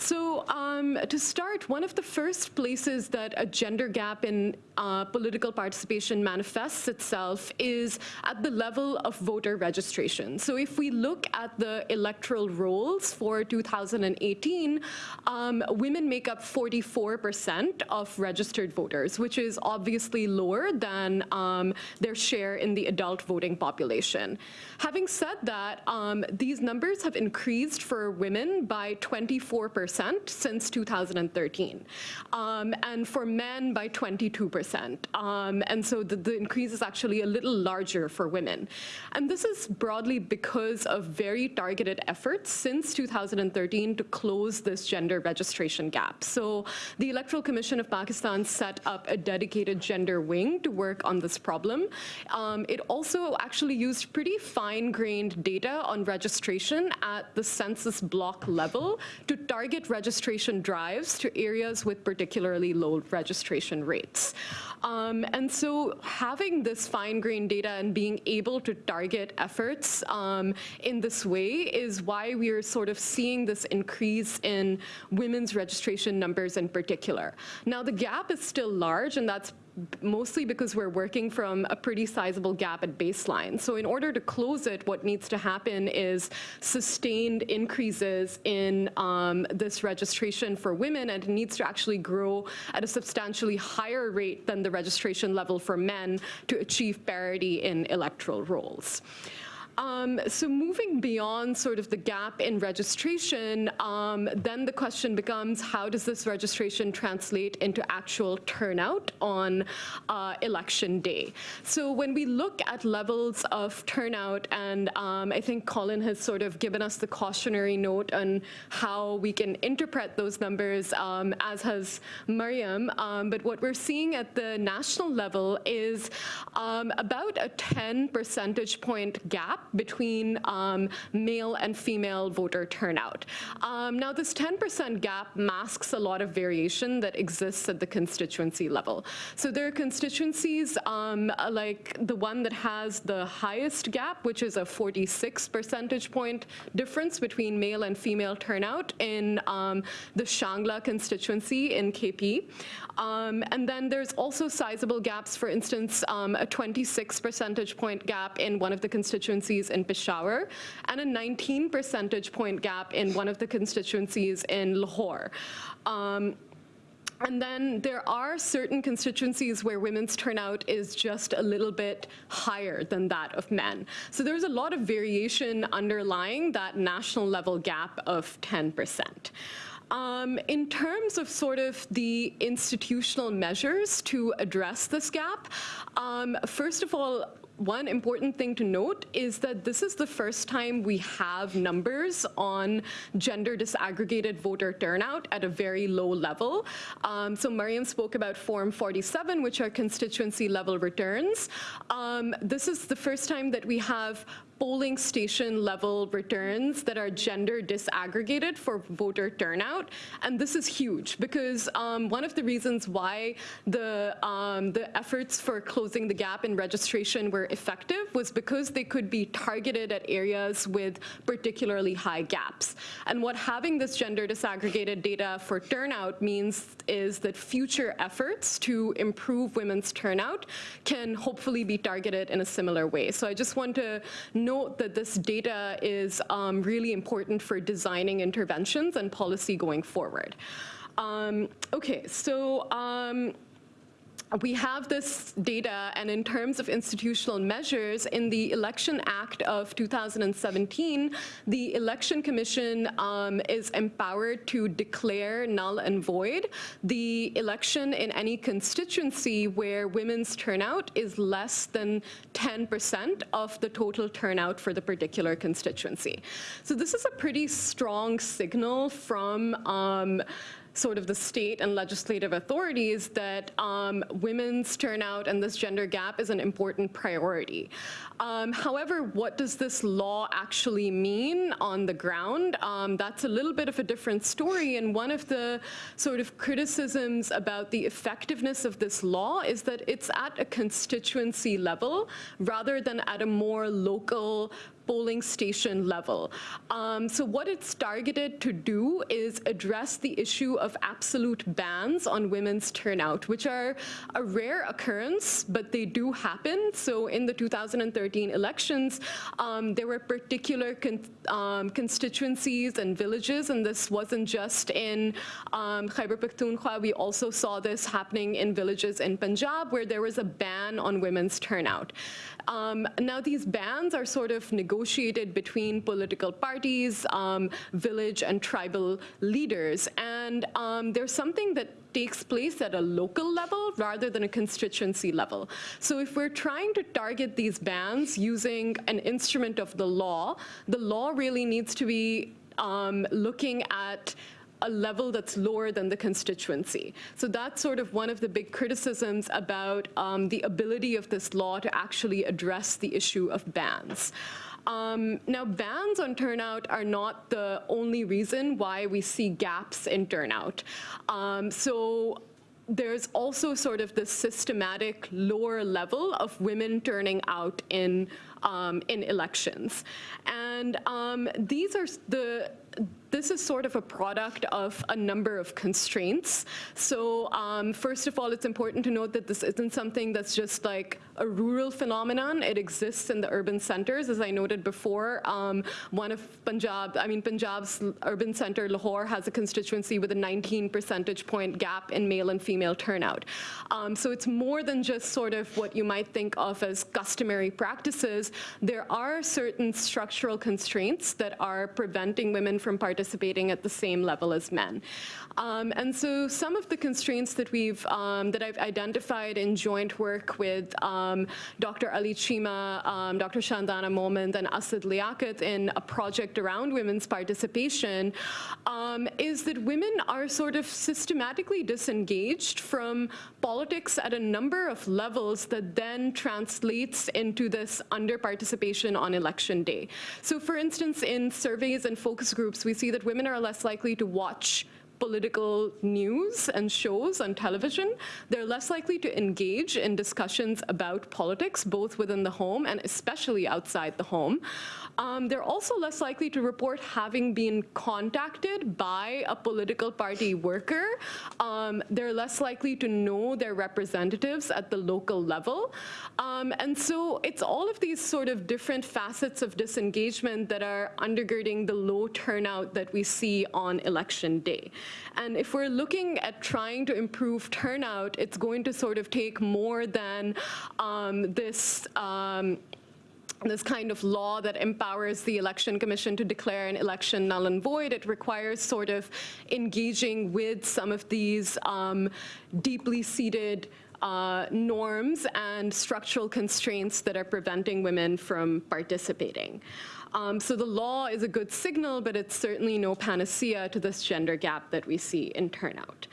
So um, to start, one of the first places that a gender gap in uh, political participation manifests itself is at the level of voter registration. So if we look at the electoral rolls for 2018, um, women make up 44% of registered voters, which is obviously lower than um, their share in the adult voting population. Having said that, um, these numbers have increased for women by 24% since 2013, um, and for men by 22%. Um, and so the, the increase is actually a little larger for women. And this is broadly because of very targeted efforts since 2013 to close this gender registration gap. So the Electoral Commission of Pakistan set up a dedicated gender wing to work on this problem. Um, it also actually used pretty fine-grained data on registration at the census block level to target registration drives to areas with particularly low registration rates. Um, and so having this fine-grained data and being able to target efforts um, in this way is why we are sort of seeing this increase in women's registration numbers in particular. Now, the gap is still large, and that's mostly because we're working from a pretty sizable gap at baseline. So in order to close it, what needs to happen is sustained increases in um, this registration for women, and it needs to actually grow at a substantially higher rate than the registration level for men to achieve parity in electoral rolls. Um, so moving beyond sort of the gap in registration, um, then the question becomes how does this registration translate into actual turnout on uh, election day? So when we look at levels of turnout, and um, I think Colin has sort of given us the cautionary note on how we can interpret those numbers, um, as has Mariam, um, but what we're seeing at the national level is um, about a 10 percentage point gap between um, male and female voter turnout. Um, now, this 10% gap masks a lot of variation that exists at the constituency level. So there are constituencies um, like the one that has the highest gap, which is a 46 percentage point difference between male and female turnout in um, the Shangla constituency in KP. Um, and then there's also sizable gaps, for instance, um, a 26 percentage point gap in one of the constituencies in Peshawar, and a 19 percentage point gap in one of the constituencies in Lahore. Um, and then there are certain constituencies where women's turnout is just a little bit higher than that of men. So there's a lot of variation underlying that national level gap of 10%. Um, in terms of sort of the institutional measures to address this gap, um, first of all, one important thing to note is that this is the first time we have numbers on gender disaggregated voter turnout at a very low level. Um, so Mariam spoke about Form 47, which are constituency level returns. Um, this is the first time that we have polling station level returns that are gender disaggregated for voter turnout. And this is huge because um, one of the reasons why the, um, the efforts for closing the gap in registration were effective was because they could be targeted at areas with particularly high gaps. And what having this gender disaggregated data for turnout means is that future efforts to improve women's turnout can hopefully be targeted in a similar way. So I just want to note that this data is um, really important for designing interventions and policy going forward. Um, okay, so um, we have this data, and in terms of institutional measures, in the Election Act of 2017, the Election Commission um, is empowered to declare null and void the election in any constituency where women's turnout is less than 10% of the total turnout for the particular constituency. So this is a pretty strong signal from um, sort of the state and legislative authorities that um, women's turnout and this gender gap is an important priority. Um, however, what does this law actually mean on the ground? Um, that's a little bit of a different story. And one of the sort of criticisms about the effectiveness of this law is that it's at a constituency level rather than at a more local polling station level. Um, so what it's targeted to do is address the issue of absolute bans on women's turnout, which are a rare occurrence, but they do happen. So in the 2013 elections, um, there were particular con um, constituencies and villages, and this wasn't just in um, Khyber Pakhtunkhwa. We also saw this happening in villages in Punjab, where there was a ban on women's turnout. Um, now, these bans are sort of negotiated between political parties, um, village and tribal leaders, and um, there's something that takes place at a local level rather than a constituency level. So if we're trying to target these bans using an instrument of the law, the law really needs to be um, looking at a level that's lower than the constituency. So that's sort of one of the big criticisms about um, the ability of this law to actually address the issue of bans. Um, now, bans on turnout are not the only reason why we see gaps in turnout. Um, so there's also sort of this systematic lower level of women turning out in um, in elections, and um, these are the this is sort of a product of a number of constraints. So um, first of all, it's important to note that this isn't something that's just like a rural phenomenon. It exists in the urban centers. As I noted before, um, one of Punjab, I mean, Punjab's urban center, Lahore, has a constituency with a 19 percentage point gap in male and female turnout. Um, so it's more than just sort of what you might think of as customary practices. There are certain structural constraints that are preventing women from participating participating at the same level as men. Um, and so some of the constraints that we've, um, that I've identified in joint work with um, Dr. Ali Cheema, um, Dr. Shandana Mohmand, and Asad Liaquat in a project around women's participation um, is that women are sort of systematically disengaged from politics at a number of levels that then translates into this under-participation on election day. So for instance, in surveys and focus groups, we see that women are less likely to watch political news and shows on television, they're less likely to engage in discussions about politics, both within the home and especially outside the home. Um, they're also less likely to report having been contacted by a political party worker. Um, they're less likely to know their representatives at the local level. Um, and so it's all of these sort of different facets of disengagement that are undergirding the low turnout that we see on election day. And if we're looking at trying to improve turnout, it's going to sort of take more than um, this um, this kind of law that empowers the election commission to declare an election null and void. It requires sort of engaging with some of these um, deeply seated uh, norms and structural constraints that are preventing women from participating. Um, so the law is a good signal, but it's certainly no panacea to this gender gap that we see in turnout.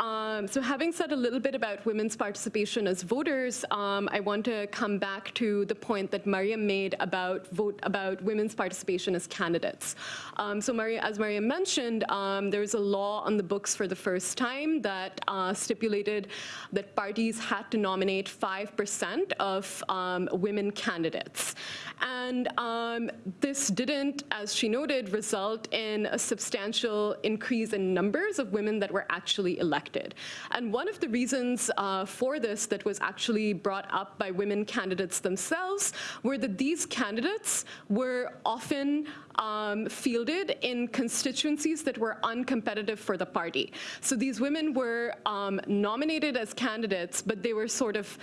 Um, so having said a little bit about women's participation as voters, um, I want to come back to the point that Mariam made about vote about women's participation as candidates. Um, so Maria, as Mariam mentioned, um, there's a law on the books for the first time that uh, stipulated that parties had to nominate 5% of um, women candidates. And um, this didn't, as she noted, result in a substantial increase in numbers of women that were actually elected. And one of the reasons uh, for this that was actually brought up by women candidates themselves were that these candidates were often um, fielded in constituencies that were uncompetitive for the party. So these women were um, nominated as candidates, but they were sort of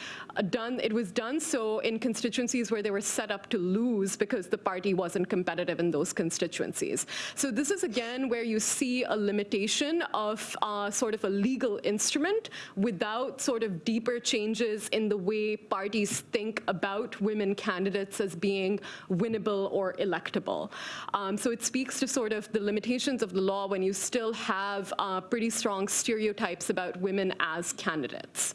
done, it was done so in constituencies where they were set up to lose because the party wasn't competitive in those constituencies. So this is again where you see a limitation of uh, sort of a legal instrument without sort of deeper changes in the way parties think about women candidates as being winnable or electable. Um, so it speaks to sort of the limitations of the law when you still have uh, pretty strong stereotypes about women as candidates.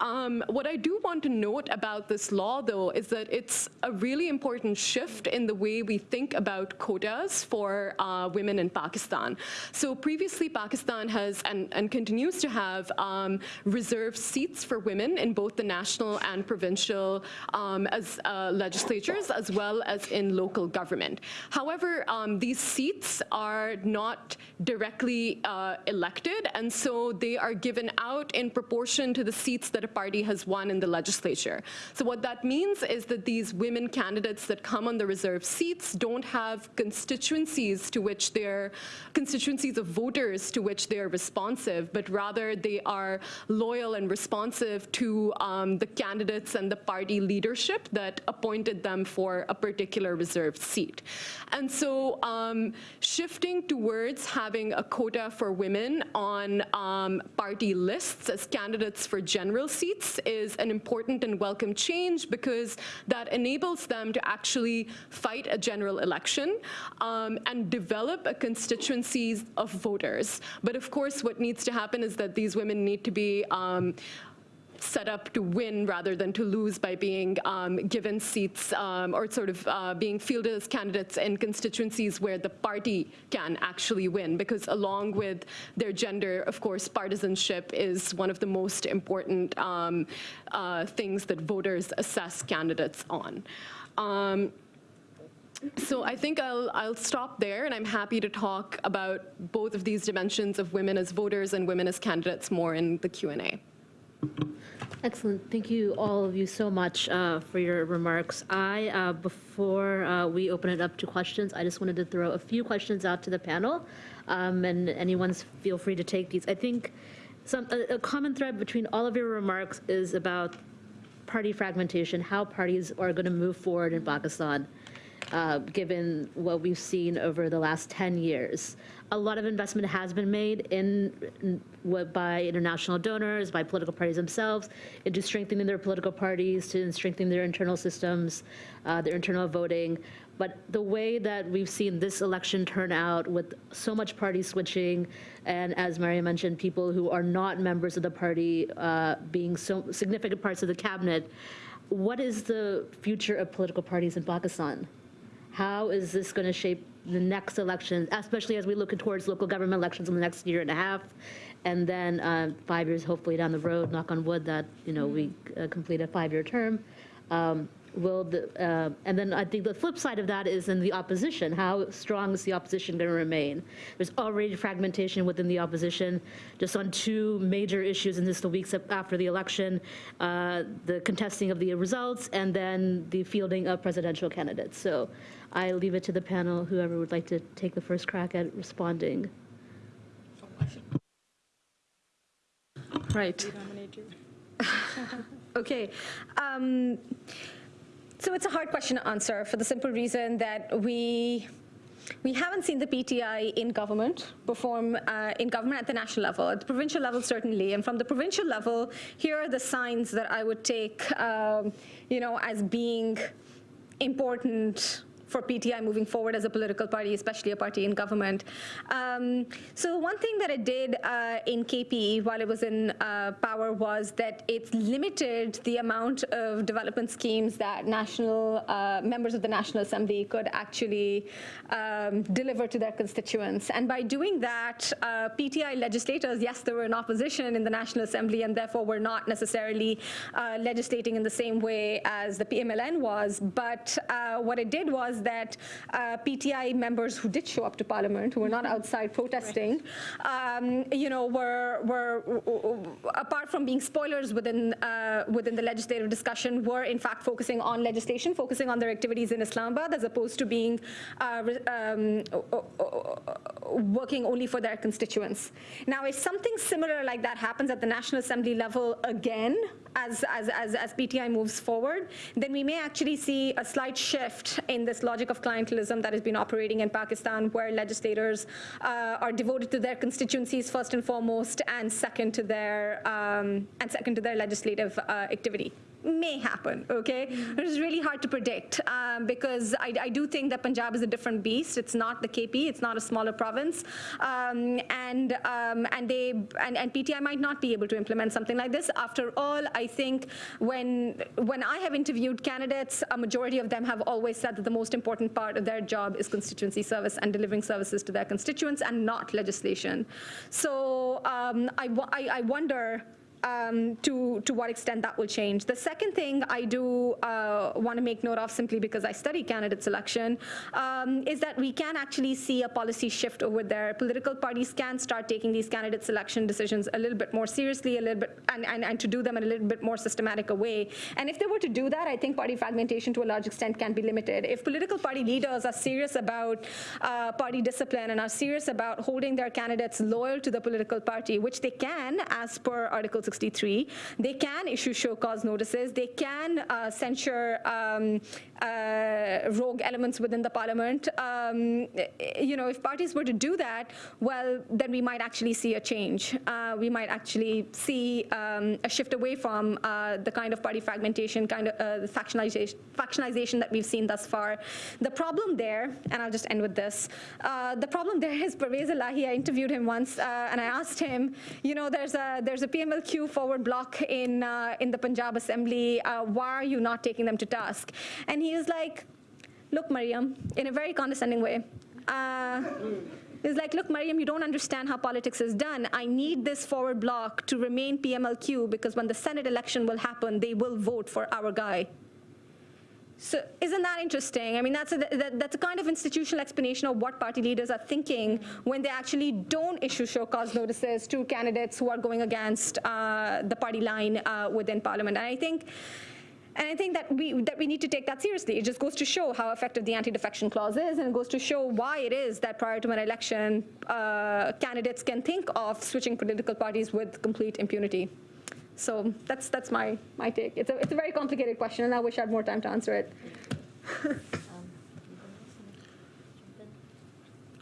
Um, what I do want to note about this law, though, is that it's a really important shift in the way we think about quotas for uh, women in Pakistan. So previously, Pakistan has and, and continues to have um, reserved seats for women in both the national and provincial um, as uh, legislatures, as well as in local government. However, um, these seats are not directly uh, elected, and so they are given out in proportion to the seats that a party has won in the legislature. So what that means is that these women candidates that come on the reserved seats don't have constituencies to which they're, constituencies of voters to which they're responsive, but rather they are loyal and responsive to um, the candidates and the party leadership that appointed them for a particular reserved seat. And so um, shifting towards having a quota for women on um, party lists as candidates for general seats is an important and welcome change because that enables them to actually fight a general election um, and develop a constituency of voters. But of course, what needs to happen is that these women need to be um, set up to win rather than to lose by being um, given seats um, or sort of uh, being fielded as candidates in constituencies where the party can actually win. Because along with their gender, of course, partisanship is one of the most important um, uh, things that voters assess candidates on. Um, so I think I'll, I'll stop there, and I'm happy to talk about both of these dimensions of women as voters and women as candidates more in the Q&A. Excellent. Thank you, all of you, so much uh, for your remarks. I, uh, before uh, we open it up to questions, I just wanted to throw a few questions out to the panel, um, and anyone's feel free to take these. I think some a, a common thread between all of your remarks is about party fragmentation, how parties are going to move forward in Pakistan, uh, given what we've seen over the last 10 years. A lot of investment has been made in, in by international donors, by political parties themselves, into strengthening their political parties, to strengthening their internal systems, uh, their internal voting. But the way that we've seen this election turn out with so much party switching, and as Maria mentioned, people who are not members of the party uh, being so significant parts of the cabinet, what is the future of political parties in Pakistan? How is this going to shape the next election, especially as we look towards local government elections in the next year and a half, and then uh, five years, hopefully down the road, knock on wood, that you know we uh, complete a five-year term. Um, will the uh, and then I think the flip side of that is in the opposition. How strong is the opposition going to remain? There's already fragmentation within the opposition, just on two major issues in just the weeks after the election: uh, the contesting of the results, and then the fielding of presidential candidates. So. I leave it to the panel, whoever would like to take the first crack at responding. Right. Okay. Um, So it's a hard question to answer for the simple reason that we we haven't seen the PTI in government perform uh, in government at the national level. At the provincial level, certainly, and from the provincial level, here are the signs that I would take, um, you know, as being important for PTI moving forward as a political party, especially a party in government. Um, so one thing that it did uh, in KPE while it was in uh, power was that it limited the amount of development schemes that national uh, members of the National Assembly could actually um, deliver to their constituents. And by doing that, uh, PTI legislators, yes, they were in opposition in the National Assembly and therefore were not necessarily uh, legislating in the same way as the PMLN was. But uh, what it did was that uh, PTI members who did show up to Parliament, who were not outside protesting, um, you know, were were apart from being spoilers within uh, within the legislative discussion, were in fact focusing on legislation, focusing on their activities in Islamabad, as opposed to being uh, um, working only for their constituents. Now, if something similar like that happens at the National Assembly level again, as, as, as, as PTI moves forward, then we may actually see a slight shift in this logic of clientelism that has been operating in Pakistan, where legislators uh, are devoted to their constituencies first and foremost, and second to their um, and second to their legislative uh, activity may happen, okay? It is really hard to predict um, because I, I, do think that Punjab is a different beast. It's not the KP, it's not a smaller province. Um, and um, and they and, and PTI might not be able to implement something like this. After all, I think when when I have interviewed candidates, a majority of them have always said that the most important part of their job is constituency service and delivering services to their constituents and not legislation. So um, I, I, I wonder um, to, to what extent that will change. The second thing I do uh, want to make note of, simply because I study candidate selection, um, is that we can actually see a policy shift over there. Political parties can start taking these candidate selection decisions a little bit more seriously, a little bit, and, and, and to do them in a little bit more systematic a way. And if they were to do that, I think party fragmentation to a large extent can be limited. If political party leaders are serious about uh, party discipline and are serious about holding their candidates loyal to the political party, which they can as per Article 63. They can issue show cause notices. They can uh, censure um, rogue elements within the parliament. Um, you know, if parties were to do that, well, then we might actually see a change. Uh, we might actually see um, a shift away from uh, the kind of party fragmentation, kind of uh, the factionalization, factionalization that we've seen thus far. The problem there, and I'll just end with this, uh, the problem there is Pervez Elahi. I interviewed him once, uh, and I asked him, you know, there's a there's a PMLQ forward block in in the Punjab Assembly. why are you not taking them to task? And he was like, look, Mariam, in a very condescending way. Uh, It's like, look, Mariam, you don't understand how politics is done. I need this forward block to remain PMLQ because when the Senate election will happen, they will vote for our guy. So isn't that interesting? I mean, that's a, that, that's a kind of institutional explanation of what party leaders are thinking when they actually don't issue show cause notices to candidates who are going against uh, the party line uh, within parliament. And I think and I think that we, that we need to take that seriously. It just goes to show how effective the anti-defection clause is, and it goes to show why it is that prior to an election, uh, candidates can think of switching political parties with complete impunity. So that's, that's my, my take. It's a, it's a very complicated question, and I wish I had more time to answer it.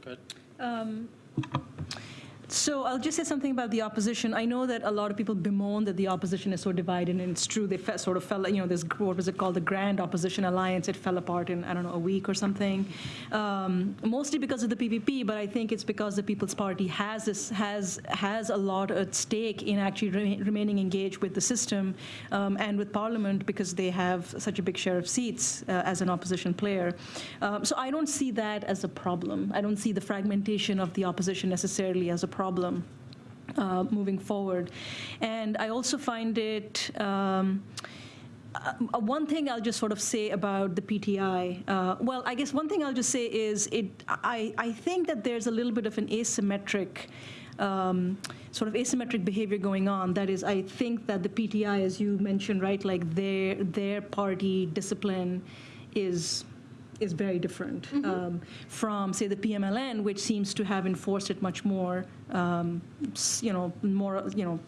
Good. Um, so I'll just say something about the opposition. I know that a lot of people bemoan that the opposition is so divided, and it's true. They sort of fell, you know, this what was it called, the Grand Opposition Alliance? It fell apart in I don't know a week or something, um, mostly because of the PPP. But I think it's because the People's Party has this, has has a lot at stake in actually re- remaining engaged with the system um, and with Parliament because they have such a big share of seats uh, as an opposition player. Um, so I don't see that as a problem. I don't see the fragmentation of the opposition necessarily as a problem uh, moving forward. And I also find it. Um, uh, one thing I'll just sort of say about the PTI, uh, well, I guess one thing I'll just say is it. I, I think that there's a little bit of an asymmetric. Um, sort of asymmetric behavior going on. That is, I think that the PTI, as you mentioned, right, like their their party discipline is is very different mm -hmm. um, from, say, the PMLN, which seems to have enforced it much more, um, you know, more, you know,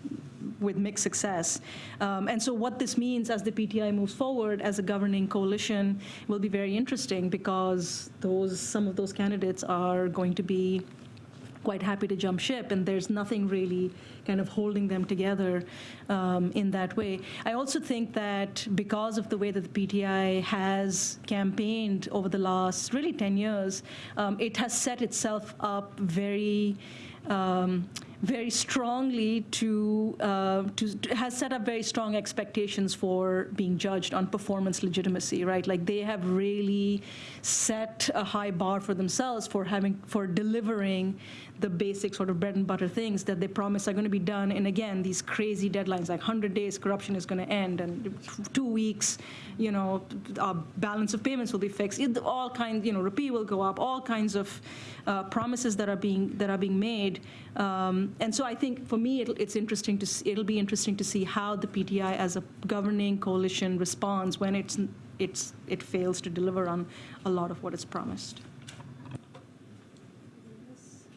with mixed success. Um, and so what this means as the PTI moves forward as a governing coalition will be very interesting because those some of those candidates are going to be quite happy to jump ship, and there's nothing really kind of holding them together um, in that way. I also think that because of the way that the PTI has campaigned over the last really 10 years, um, it has set itself up very. Um, very strongly to, uh, to has set up very strong expectations for being judged on performance legitimacy, right? Like they have really set a high bar for themselves for having for delivering the basic sort of bread and butter things that they promise are going to be done. And again, these crazy deadlines, like 100 days, corruption is going to end, and two weeks, you know, our balance of payments will be fixed. It, all kinds, you know, rupee will go up. All kinds of uh, promises that are being that are being made. Um, and so I think for me, it's interesting to see, it'll be interesting to see how the PTI as a governing coalition responds when it's it's it fails to deliver on a lot of what it's promised.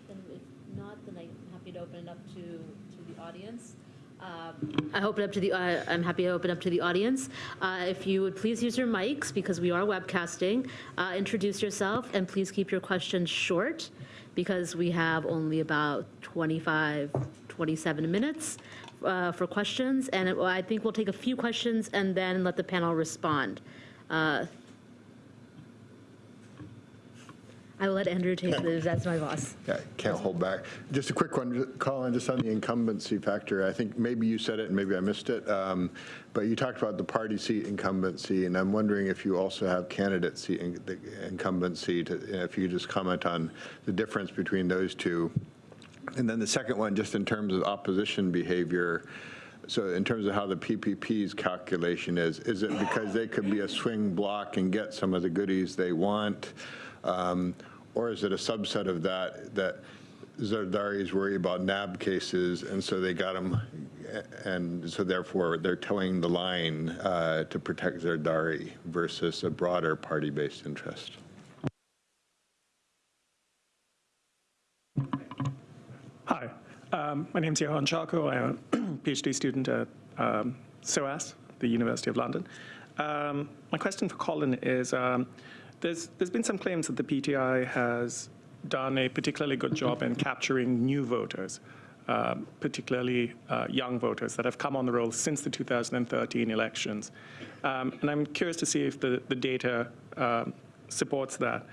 Then if not, then I'm happy to open it up to, to the audience. Um, I open up to the, uh, I'm happy to open up to the audience. Uh, If you would please use your mics, because we are webcasting, uh, introduce yourself, and please keep your questions short, because we have only about 25, 27 minutes uh, for questions, and it- I think we'll take a few questions and then let the panel respond. Uh, I will let Andrew take this, that's my boss. Yeah, can't hold back. Just a quick one, Colin, just on the incumbency factor. I think maybe you said it and maybe I missed it, um, but you talked about the party seat incumbency, and I'm wondering if you also have candidate seat in- incumbency, to- if you could just comment on the difference between those two. And then the second one, just in terms of opposition behavior, so in terms of how the PPP's calculation is, is it because they could be a swing block and get some of the goodies they want? Um, Or is it a subset of that, that Zardaris worry about NAB cases, and so they got them, and so therefore they're toeing the line uh, to protect Zardari versus a broader party-based interest? Hi, um, my name's Johan Charco. I'm a PhD student at um, SOAS, the University of London. Um, my question for Colin is, um, there's, there's been some claims that the PTI has done a particularly good job in capturing new voters, um, particularly uh, young voters that have come on the roll since the 2013 elections. Um, and I'm curious to see if the, the data um, supports that.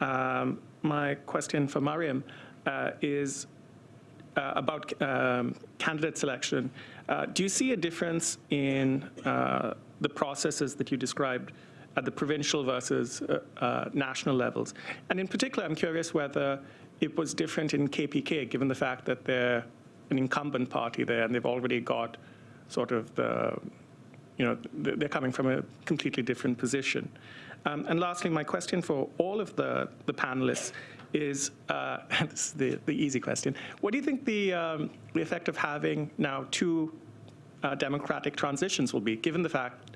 Um, my question for Mariam uh, is, uh, about um, candidate selection, uh, do you see a difference in uh, the processes that you described at the provincial versus uh, uh, national levels? And in particular, I'm curious whether it was different in KPK, given the fact that they're an incumbent party there and they've already got sort of the, you know, they're coming from a completely different position. Um, and lastly, my question for all of the, the panelists is, uh, this is the, the easy question, what do you think the, um, the effect of having now two uh, democratic transitions will be, given the fact,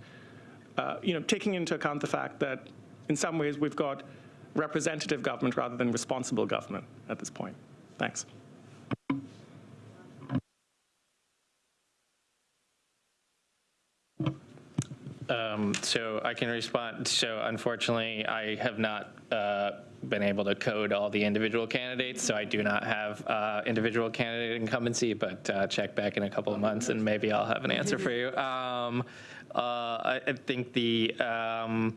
uh, you know, taking into account the fact that in some ways we've got representative government rather than responsible government at this point? Thanks. Um, So I can respond. So unfortunately, I have not uh, been able to code all the individual candidates, so I do not have uh, individual candidate incumbency, but uh, check back in a couple of months and maybe I'll have an answer for you. Um, uh, I I think the, um,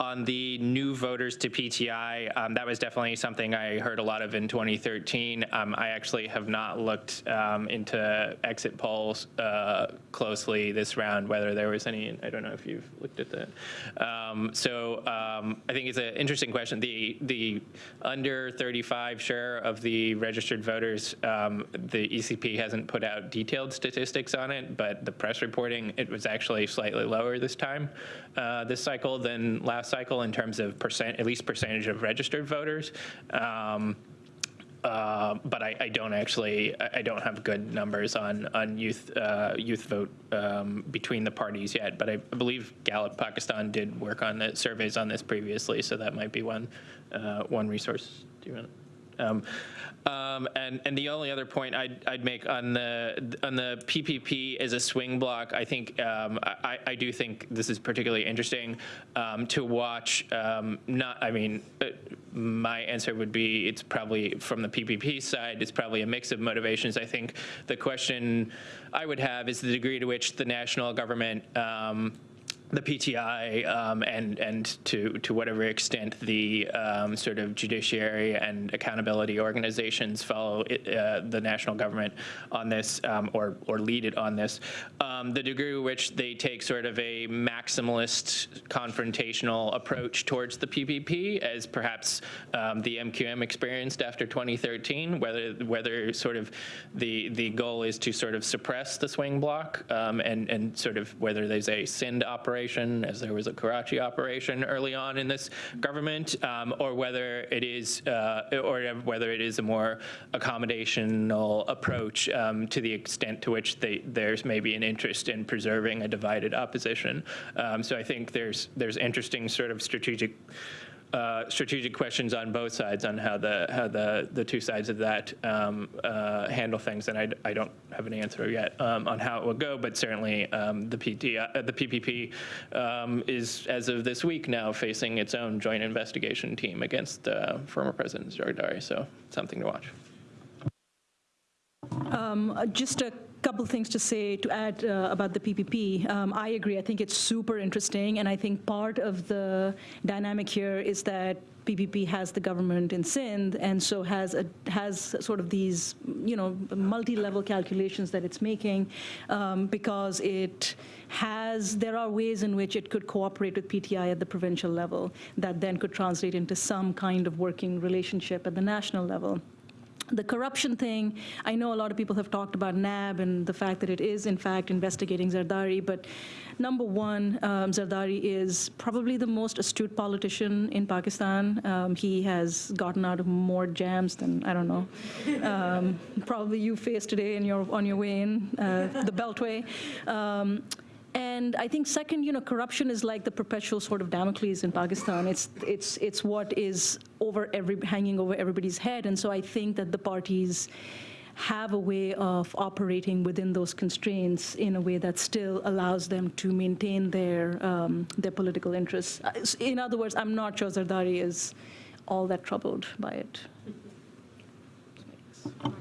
on the new voters to PTI, um, that was definitely something I heard a lot of in 2013. Um, I actually have not looked um, into exit polls uh, closely this round, whether there was any, I don't know if you've looked at that. Um, So um, I think it's an interesting question. The, the under 35 share of the registered voters, the ECP hasn't put out detailed statistics on it, but the press reporting, it was actually slightly lower this time, uh, this cycle than last cycle in terms of percent, at least percentage of registered voters. Um, uh, But I, I don't actually, I don't have good numbers on, on youth, uh, youth vote um, between the parties yet. But I believe Gallup Pakistan did work on the surveys on this previously, so that might be one, uh, one resource. Do you want to Um, um, and and the only other point I'd, I'd make on the on the PPP as a swing block, I think um, I, I do think this is particularly interesting um, to watch. Um, not, I mean, uh, my answer would be it's probably from the PPP side. It's probably a mix of motivations. I think the question I would have is the degree to which the national government. The PTI um, and and to to whatever extent the um, sort of judiciary and accountability organizations follow it, uh, the national government on this um, or or lead it on this, um, the degree to which they take sort of a maximalist confrontational approach towards the PPP, as perhaps um, the MQM experienced after 2013, whether whether sort of the the goal is to sort of suppress the swing block um, and and sort of whether there's a Sindh operation as there was a Karachi operation early on in this government, um, or whether it is, uh, or whether it is a more accommodational approach um, to the extent to which they, there's maybe an interest in preserving a divided opposition. Um, so I think there's there's interesting sort of strategic uh, strategic questions on both sides on how the how the the two sides of that um, uh, handle things, and I, I don't have an answer yet um, on how it will go. But certainly, um, the PT uh, the PPP um, is as of this week now facing its own joint investigation team against former President Zardari. So something to watch. Uh, Just a couple things to say, to add uh, about the PPP. Um, I agree, I think it's super interesting, and I think part of the dynamic here is that PPP has the government in Sindh, and so has, a, has sort of these, you know, multi-level calculations that it's making, um, because it has, there are ways in which it could cooperate with PTI at the provincial level, that then could translate into some kind of working relationship at the national level. The corruption thing, I know a lot of people have talked about NAB and the fact that it is, in fact, investigating Zardari, but number one, um, Zardari is probably the most astute politician in Pakistan. Um, he has gotten out of more jams than, I don't know, um, probably you faced today in your, on your way in, uh, the Beltway. And I think second, you know, corruption is like the perpetual sort of Damocles in Pakistan. It's it's it's what is over every hanging over everybody's head. And so I think that the parties have a way of operating within those constraints in a way that still allows them to maintain their um, their political interests. Uh, In other words, I'm not sure Zardari is all that troubled by it.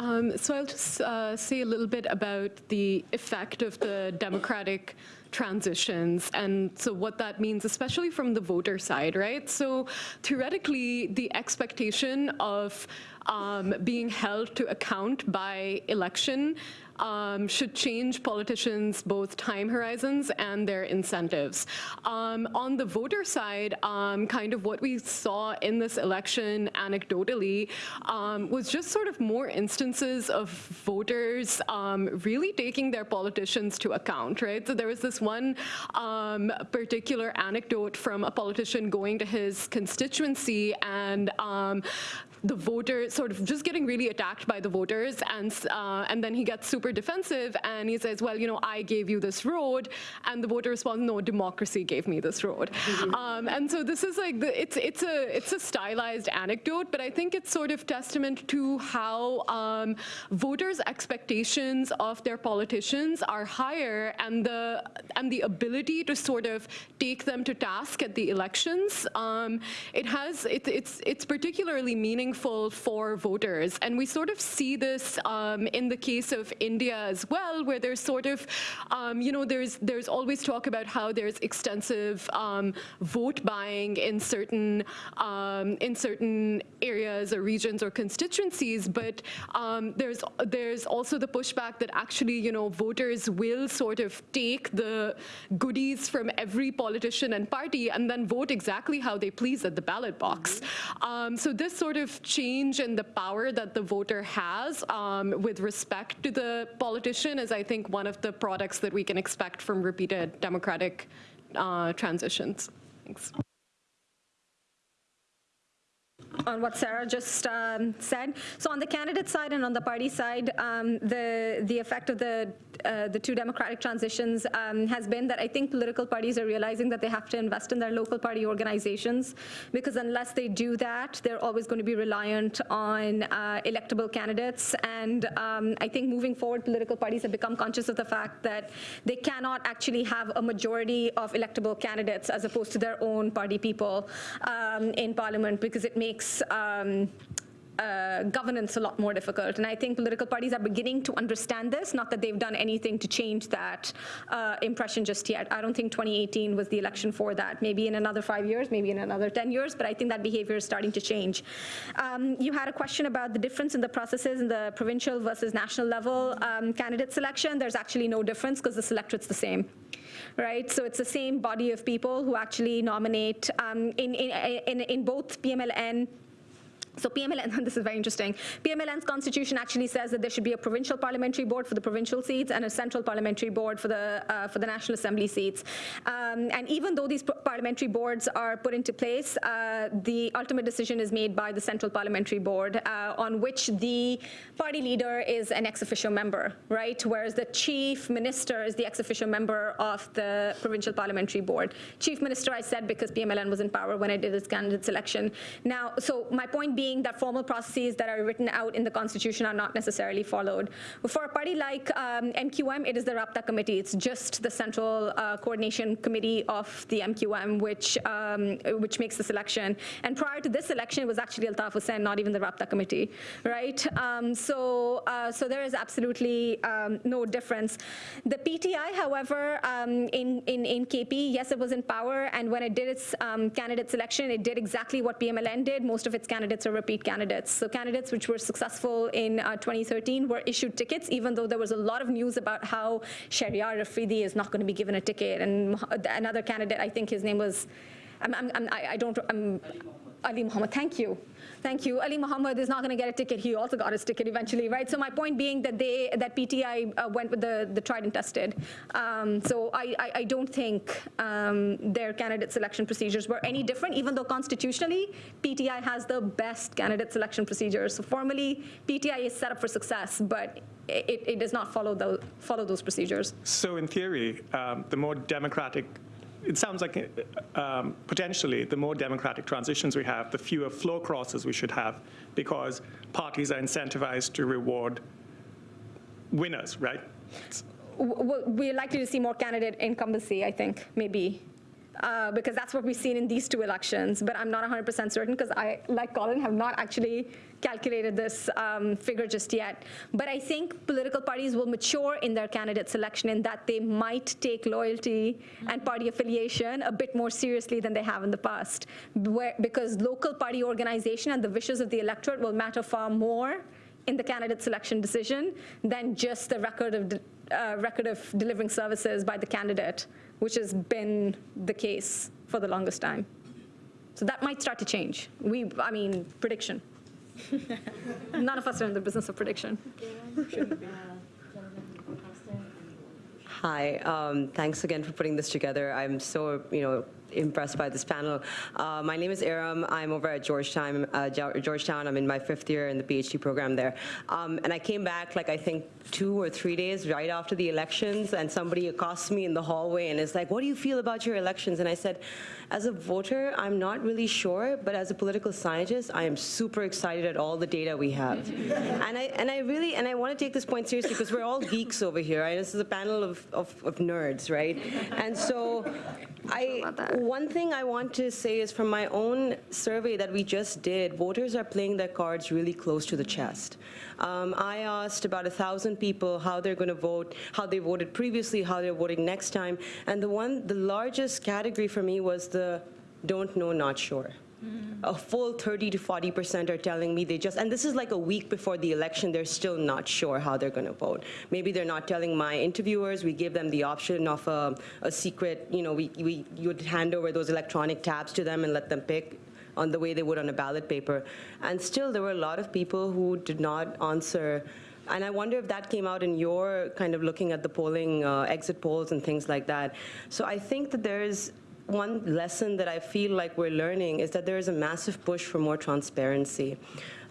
Um, so I'll just uh, say a little bit about the effect of the democratic transitions and so what that means, especially from the voter side, right? So theoretically, the expectation of um, being held to account by election um, should change politicians' both time horizons and their incentives. Um, on the voter side, um, kind of what we saw in this election anecdotally um, was just sort of more instances of voters um, really taking their politicians to account, right? So there was this one um, particular anecdote from a politician going to his constituency and the voter sort of just getting really attacked by the voters. And uh, and then he gets super defensive and he says well you know I gave you this road. And the voter responds no democracy gave me this road. Um, and so this is like the, it's it's a it's a stylized anecdote but I think it's sort of testament to how um, voters expectations of their politicians are higher and the and the ability to sort of take them to task at the elections. Um, it has it, it's it's particularly meaningful meaningful for voters. And we sort of see this um, in the case of India as well, where there's sort of, um, you know, there's there's always talk about how there's extensive um, vote buying in certain um, in certain areas or regions or constituencies, but um, there's there's also the pushback that actually, you know, voters will sort of take the goodies from every politician and party and then vote exactly how they please at the ballot box. Um, so this sort of change in the power that the voter has um, with respect to the politician is, I think, one of the products that we can expect from repeated democratic uh, transitions. Thanks. On what Sarah just um, said. So on the candidate side and on the party side, um, the the effect of the uh, the two democratic transitions um, has been that I think political parties are realizing that they have to invest in their local party organizations because unless they do that, they're always going to be reliant on uh, electable candidates. And um, I think moving forward, political parties have become conscious of the fact that they cannot actually have a majority of electable candidates as opposed to their own party people um, in parliament because it makes um, uh, governance a lot more difficult. And I think political parties are beginning to understand this, not that they've done anything to change that uh, impression just yet. I don't think 2018 was the election for that. Maybe in another five years, maybe in another 10 years, but I think that behavior is starting to change. Um, you had a question about the difference in the processes in the provincial versus national level um, candidate selection. There's actually no difference because the selectorate's the same right? So it's the same body of people who actually nominate um, in, in, in, in both PMLN so PMLN, this is very interesting. PMLN's constitution actually says that there should be a provincial parliamentary board for the provincial seats and a central parliamentary board for the uh, for the National Assembly seats. Um, and even though these parliamentary boards are put into place, uh, the ultimate decision is made by the central parliamentary board, uh, on which the party leader is an ex officio member, right? Whereas the chief minister is the ex officio member of the provincial parliamentary board. Chief minister, I said because PMLN was in power when I did its candidate selection. Now, so my point being that formal processes that are written out in the Constitution are not necessarily followed. For a party like um, MQM, it is the Rabta Committee. It's just the Central uh, Coordination Committee of the MQM, which um, which makes the selection. And prior to this election, it was actually Altaf Hussain, not even the Rabta Committee, right? Um, so, uh, so there is absolutely um, no difference. The PTI, however, um, in, in, in KP, yes, it was in power, and when it did its um, candidate selection, it did exactly what PMLN did. Most of its candidates repeat candidates. So candidates which were successful in uh, 2013 were issued tickets, even though there was a lot of news about how Shahryar Afridi is not going to be given a ticket. And another candidate, I think his name was, I'm, I'm, I'm, I don't, I'm, Ali Muhammad, thank you. Thank you. Ali Muhammad is not going to get a ticket. He also got his ticket eventually, right? So my point being that they, that PTI uh, went with the, the tried and tested. Um, so I, I, I, don't think um, their candidate selection procedures were any different, even though constitutionally, PTI has the best candidate selection procedures. So formally, PTI is set up for success, but it, it does not follow, the, follow those procedures. So in theory, um, the more democratic it sounds like um, potentially the more democratic transitions we have, the fewer floor crosses we should have because parties are incentivized to reward winners, right? We're likely to see more candidate incumbency, I think, maybe. Uh, because that's what we've seen in these two elections. But I'm not 100% certain because I, like Colin, have not actually calculated this um, figure just yet. But I think political parties will mature in their candidate selection in that they might take loyalty and party affiliation a bit more seriously than they have in the past. Where, because local party organization and the wishes of the electorate will matter far more in the candidate selection decision than just the record of, uh, record of delivering services by the candidate, which has been the case for the longest time. So that might start to change. We, I mean, prediction. None of us are in the business of prediction. Hi, um, thanks again for putting this together. I'm so, you know, impressed by this panel. Uh, my name is Iram. I'm over at Georgetown. Uh, Georgetown. I'm in my fifth year in the PhD program there. Um, and I came back, like, I think two or three days right after the elections, and somebody accosts me in the hallway and is like, what do you feel about your elections? And I said, as a voter, I'm not really sure, but as a political scientist, I am super excited at all the data we have. and I and I really and I want to take this point seriously because we're all geeks over here. Right? This is a panel of, of, of nerds, right? And so I one thing I want to say is from my own survey that we just did, voters are playing their cards really close to the chest. Um, I asked about a thousand people how they're going to vote, how they voted previously, how they're voting next time, and the one, the largest category for me was the don't know, not sure. A full 30 to 40 percent are telling me they just, and this is like a week before the election, they're still not sure how they're going to vote. Maybe they're not telling my interviewers. We give them the option of a, a secret, you know, we, we you would hand over those electronic tabs to them and let them pick on the way they would on a ballot paper. And still, there were a lot of people who did not answer. And I wonder if that came out in your kind of looking at the polling, uh, exit polls and things like that. So I think that there's one lesson that I feel like we're learning is that there is a massive push for more transparency.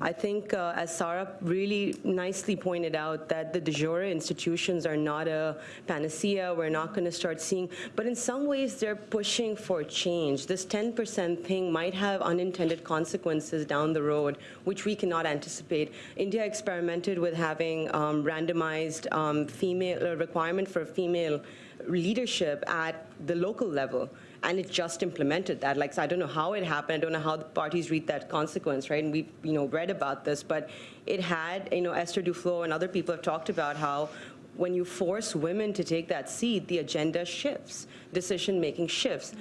I think, uh, as Sarah really nicely pointed out, that the de jure institutions are not a panacea. We're not going to start seeing, but in some ways, they're pushing for change. This 10% thing might have unintended consequences down the road, which we cannot anticipate. India experimented with having um, randomized um, female uh, requirement for female leadership at the local level and it just implemented that. Like, so I don't know how it happened. I don't know how the parties read that consequence, right? And we've, you know, read about this, but it had, you know, Esther Duflo and other people have talked about how when you force women to take that seat, the agenda shifts, decision-making shifts.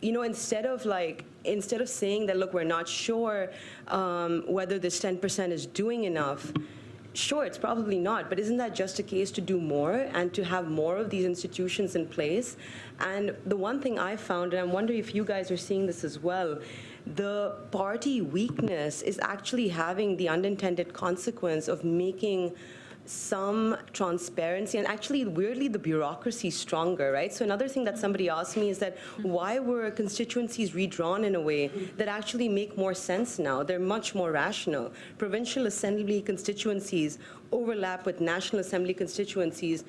You know, instead of like, instead of saying that, look, we're not sure um, whether this 10% is doing enough, Sure, it's probably not, but isn't that just a case to do more and to have more of these institutions in place? And the one thing I found, and I wonder if you guys are seeing this as well, the party weakness is actually having the unintended consequence of making some transparency and actually weirdly the bureaucracy stronger right? So another thing that somebody asked me is that why were constituencies redrawn in a way that actually make more sense now? They're much more rational. Provincial assembly constituencies overlap with national assembly constituencies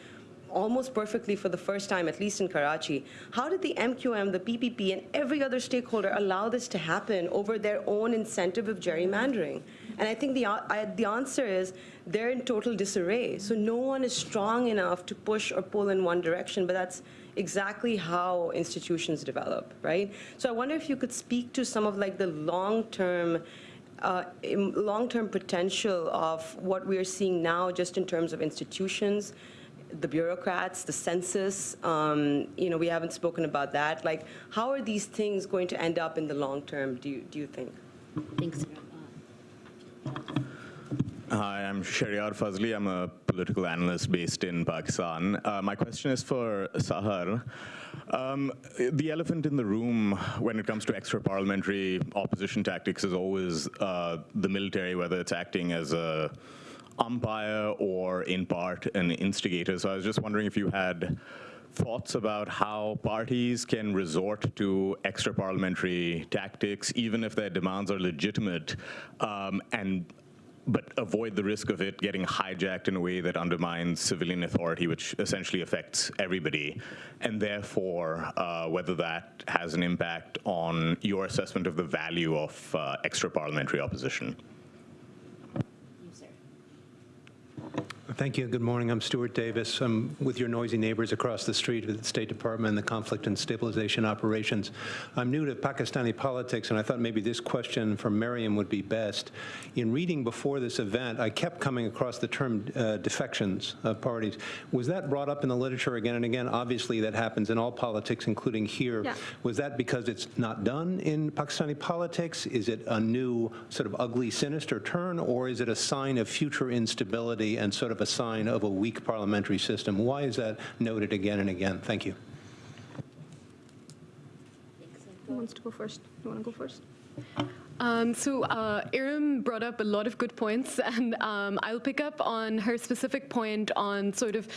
almost perfectly for the first time, at least in Karachi. How did the MQM, the PPP, and every other stakeholder allow this to happen over their own incentive of gerrymandering? And I think the, I, the answer is they're in total disarray. So no one is strong enough to push or pull in one direction, but that's exactly how institutions develop, right? So I wonder if you could speak to some of like the long-term uh, long-term potential of what we are seeing now just in terms of institutions, the bureaucrats, the census, um, you know, we haven't spoken about that. Like, how are these things going to end up in the long term, do you, do you think? Thanks. Hi, I'm Shahryar Fazli. I'm a political analyst based in Pakistan. Uh, my question is for Sahar. Um, the elephant in the room when it comes to extra parliamentary opposition tactics is always uh, the military, whether it's acting as a umpire or in part an instigator. So I was just wondering if you had thoughts about how parties can resort to extra parliamentary tactics, even if their demands are legitimate, um, and but avoid the risk of it getting hijacked in a way that undermines civilian authority, which essentially affects everybody, and therefore uh, whether that has an impact on your assessment of the value of uh, extra parliamentary opposition. Thank you. Good morning. I'm Stuart Davis. I'm with your noisy neighbors across the street at the State Department and the Conflict and Stabilization Operations. I'm new to Pakistani politics, and I thought maybe this question from Mariam would be best. In reading before this event, I kept coming across the term uh, defections of parties. Was that brought up in the literature again and again? Obviously, that happens in all politics, including here. Yeah. Was that because it's not done in Pakistani politics? Is it a new sort of ugly, sinister turn, or is it a sign of future instability and sort of a sign of a weak parliamentary system? Why is that noted again and again? Thank you. Who wants to go first? You want to go first? Um, so uh, Iram brought up a lot of good points, and um, I'll pick up on her specific point on sort of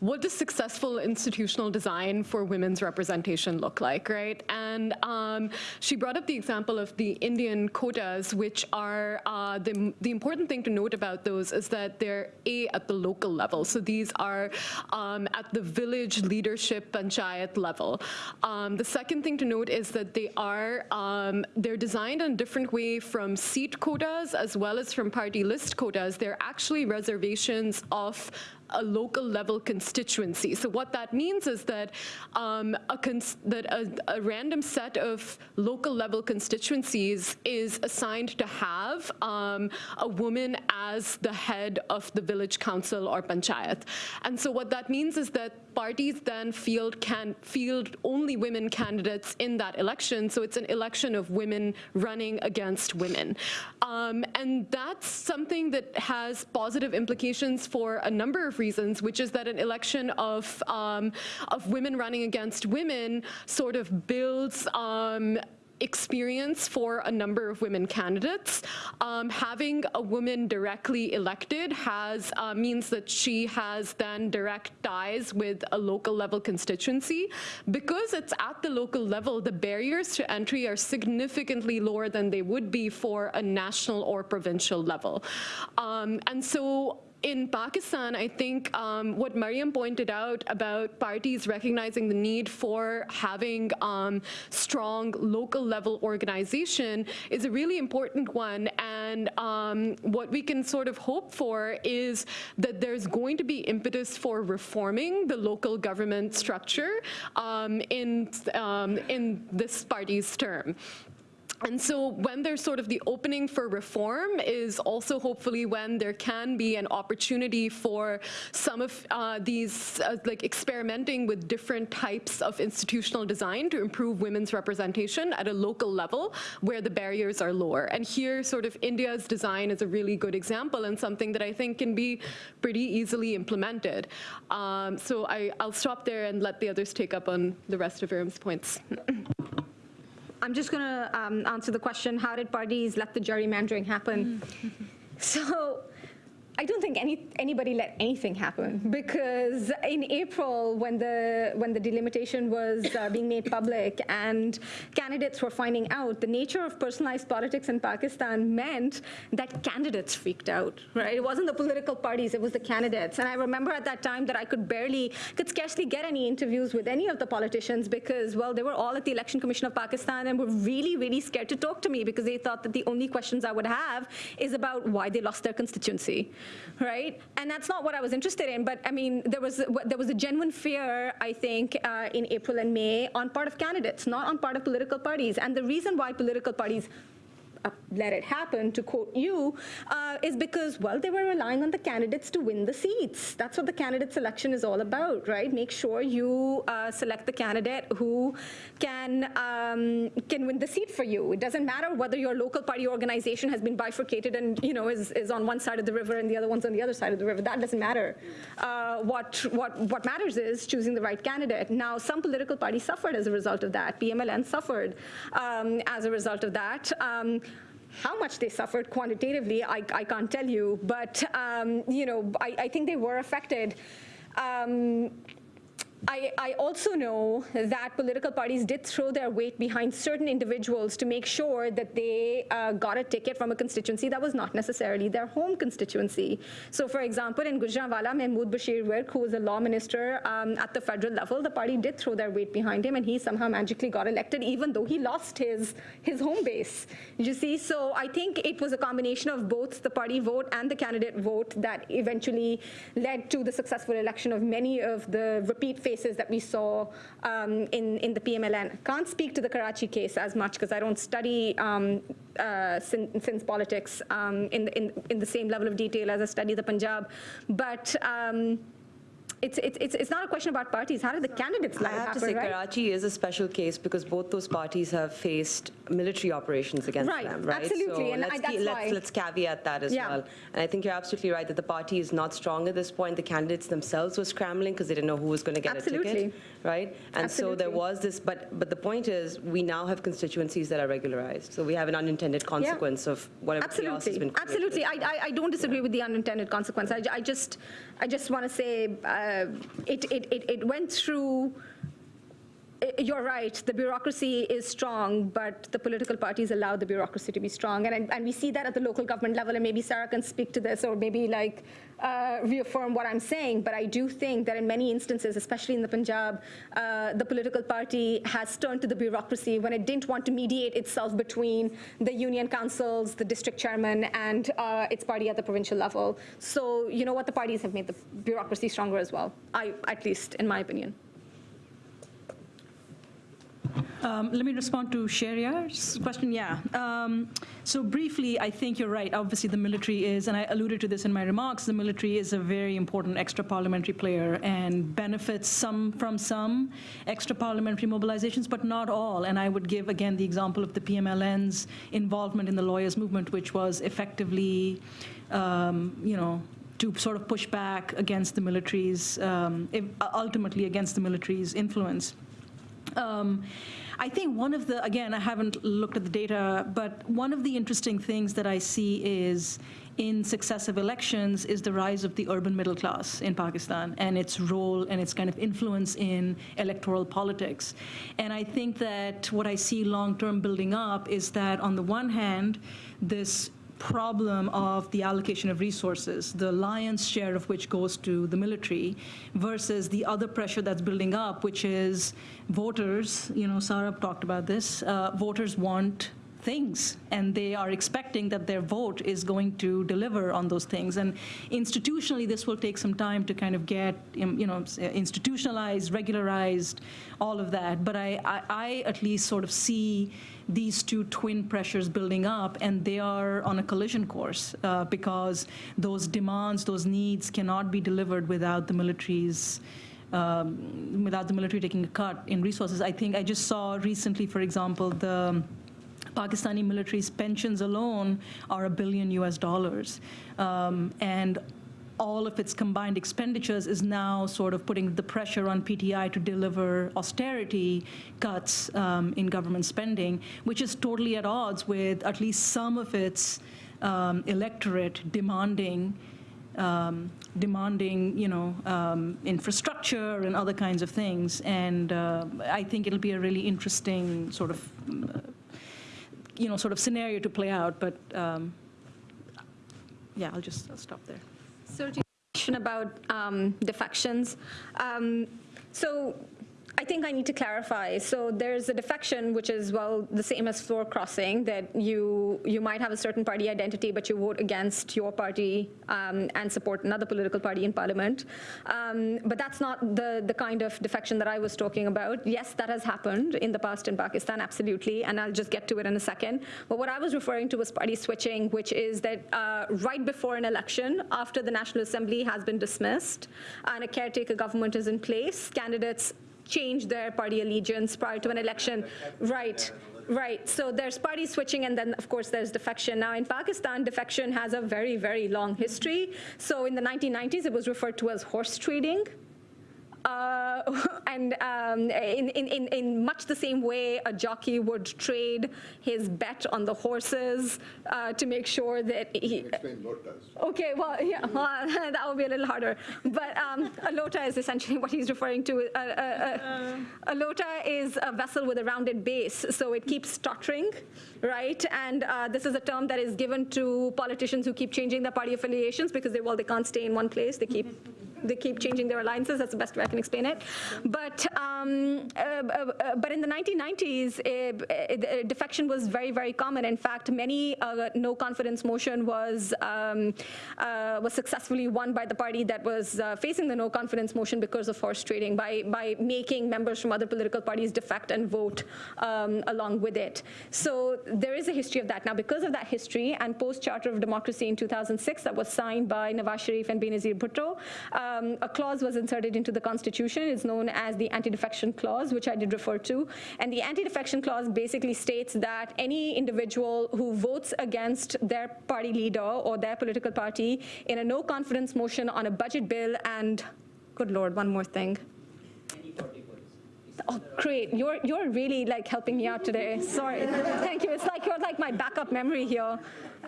what does successful institutional design for women's representation look like, right? And um, she brought up the example of the Indian quotas, which are uh, the, the important thing to note about those is that they're A, at the local level. So these are um, at the village leadership panchayat level. Um, the second thing to note is that they are, um, they're designed in different way from seat quotas as well as from party list quotas. They're actually reservations of a local level constituency. So what that means is that um, a that a, a, random set of local level constituencies is assigned to have um, a woman as the head of the village council or panchayat. And so what that means is that parties then field can field only women candidates in that election. So it's an election of women running against women. Um, and that's something that has positive implications for a number of reasons, which is that an election of, um, of women running against women sort of builds um, experience for a number of women candidates. Um, having a woman directly elected has uh, means that she has then direct ties with a local level constituency. Because it's at the local level, the barriers to entry are significantly lower than they would be for a national or provincial level. Um, and so in Pakistan, I think um, what Mariam pointed out about parties recognizing the need for having um, strong local level organization is a really important one. And um, what we can sort of hope for is that there's going to be impetus for reforming the local government structure um, in, um, in this party's term. And so when there's sort of the opening for reform is also hopefully when there can be an opportunity for some of uh, these, uh, like experimenting with different types of institutional design to improve women's representation at a local level where the barriers are lower. And here sort of India's design is a really good example and something that I think can be pretty easily implemented. Um, so I, I'll stop there and let the others take up on the rest of Iram's points. I'm just going to um, answer the question, how did parties let the gerrymandering happen? so I don't think any, anybody let anything happen because in April, when the when the delimitation was uh, being made public and candidates were finding out, the nature of personalized politics in Pakistan meant that candidates freaked out. Right? It wasn't the political parties; it was the candidates. And I remember at that time that I could barely, could scarcely get any interviews with any of the politicians because, well, they were all at the Election Commission of Pakistan and were really, really scared to talk to me because they thought that the only questions I would have is about why they lost their constituency right? And that's not what I was interested in. But I mean, there was there was a genuine fear, I think, uh, in April and May on part of candidates, not on part of political parties. And the reason why political parties uh, let it happen, to quote you, uh, is because, well, they were relying on the candidates to win the seats. That's what the candidate selection is all about, right? Make sure you uh, select the candidate who can, um, can win the seat for you. It doesn't matter whether your local party organization has been bifurcated and, you know, is, is on one side of the river and the other one's on the other side of the river. That doesn't matter. Uh, what, what, what matters is choosing the right candidate. Now, some political parties suffered as a result of that. PMLN suffered um, as a result of that. Um, how much they suffered quantitatively, I, I can't tell you, but um, you know, I, I, think they were affected. Um, I, I, also know that political parties did throw their weight behind certain individuals to make sure that they uh, got a ticket from a constituency that was not necessarily their home constituency. So for example, in Gujranwala, Mahmood Bashir Virk, who was a law minister um, at the federal level, the party did throw their weight behind him and he somehow magically got elected even though he lost his, his home base. You see, so I think it was a combination of both the party vote and the candidate vote that eventually led to the successful election of many of the repeat faces that we saw um, in, in the PMLN. Can't speak to the Karachi case as much because I don't study um, uh, Sindh politics um, in, in, in the same level of detail as I study the Punjab. But it's, it's, it's not a question about parties. How did the candidates let I have happen, to say right? Karachi is a special case because both those parties have faced military operations against right. them, right? Absolutely, so and let's, I, that's let's, why. let's caveat that as Yeah. well. And I think you're absolutely right that the party is not strong at this point. The candidates themselves were scrambling because they didn't know who was going to get a Absolutely. ticket, right? And so there was this, but but the point is we now have constituencies that are regularized. So we have an unintended consequence of whatever chaos has been Absolutely, created. absolutely. I, I, I don't disagree with the unintended consequence. I, I just, I just want to say uh, it, it, it, it went through. You're right. The bureaucracy is strong, but the political parties allow the bureaucracy to be strong, and and, and we see that at the local government level. And maybe Sarah can speak to this, or maybe like uh, reaffirm what I'm saying. But I do think that in many instances, especially in the Punjab, uh, the political party has turned to the bureaucracy when it didn't want to mediate itself between the union councils, the district chairman, and uh, its party at the provincial level. So you know what? The parties have made the bureaucracy stronger as well. I, at least, in my opinion. Um, Let me respond to Shahryar's question. Yeah. Um, So briefly, I think you're right. Obviously, the military is, and I alluded to this in my remarks, the military is a very important extra parliamentary player and benefits some from some extra parliamentary mobilizations, but not all. And I would give, again, the example of the PMLN's involvement in the lawyers' movement, which was effectively, um, you know, to sort of push back against the military's, um, ultimately against the military's influence. Um, I think one of the, again, I haven't looked at the data, but one of the interesting things that I see is in successive elections is the rise of the urban middle class in Pakistan and its role and its kind of influence in electoral politics. And I think that what I see long-term building up is that on the one hand, this problem of the allocation of resources, the lion's share of which goes to the military, versus the other pressure that's building up, which is voters, you know, Sarah talked about this, uh, voters want things, and they are expecting that their vote is going to deliver on those things. And institutionally, this will take some time to kind of get, um, you know, institutionalized, regularized, all of that. But I, I, I at least sort of see these two twin pressures building up, and they are on a collision course uh, because those demands, those needs cannot be delivered without the military's um, without the military taking a cut in resources. I think I just saw recently, for example, the Pakistani military's pensions alone are a billion US dollars. Um, and all of its combined expenditures is now sort of putting the pressure on PTI to deliver austerity cuts um, in government spending, which is totally at odds with at least some of its um, electorate demanding um, demanding, you know, um, infrastructure and other kinds of things. And uh, I think it'll be a really interesting sort of, uh, you know, sort of scenario to play out. But um, yeah, I'll just I'll stop there. So to your question about um, defections, um, so I think I need to clarify. So there's a defection, which is, well, the same as floor crossing, that you, you might have a certain party identity, but you vote against your party um, and support another political party in parliament. Um, but that's not the, the kind of defection that I was talking about. Yes, that has happened in the past in Pakistan, absolutely, and I'll just get to it in a second. But what I was referring to was party switching, which is that uh, right before an election, after the National Assembly has been dismissed and a caretaker government is in place, candidates change their party allegiance prior to an election. Right. Right, so there's party switching and then of course there's defection. Now in Pakistan, defection has a very, very long history. So in the 1990s, it was referred to as horse trading. Uh, and um, in, in, in much the same way, a jockey would trade his bet on the horses uh, to make sure that he. Okay, well, yeah, well, that would be a little harder. But um, a lota is essentially what he's referring to. A, a, a, a lota is a vessel with a rounded base, so it keeps stuttering, right? And uh, this is a term that is given to politicians who keep changing their party affiliations because they, well, they can't stay in one place. They keep they keep changing their alliances. That's the best way I can explain it. But um, uh, uh, but in the 1990s, uh, defection was very very common. In fact, many no confidence motion was um, was successfully won by the party that was facing the no confidence motion because of horse trading by by making members from other political parties defect and vote um, along with it. So there is a history of that. Now, because of that history and post Charter of Democracy in 2006 that was signed by Nawaz Sharif and Benazir Bhutto, um, a clause was inserted into the Constitution. It's known as the anti-defection clause, which I did refer to. And the anti-defection clause basically states that any individual who votes against their party leader or their political party in a no confidence motion on a budget bill and, good Lord, one more thing. Oh, great. You're, you're really like helping me out today. Sorry. Thank you. It's like you're like my backup memory here.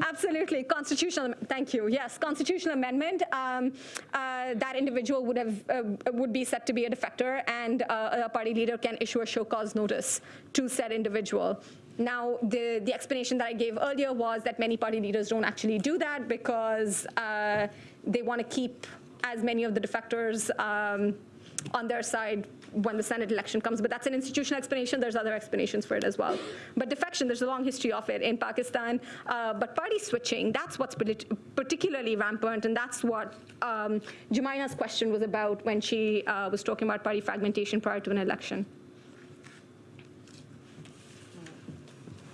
Absolutely. Constitutional, thank you. Yes, constitutional amendment. Um, uh, that individual would have uh, would be set to be a defector and uh, a party leader can issue a show cause notice to said individual. Now, the, the explanation that I gave earlier was that many party leaders don't actually do that because uh, they want to keep as many of the defectors um, on their side when the Senate election comes. But that's an institutional explanation. There's other explanations for it as well. But defection, there's a long history of it in Pakistan. Uh, but party switching, that's what's particularly rampant, and that's what um, Jumaina's question was about when she uh, was talking about party fragmentation prior to an election.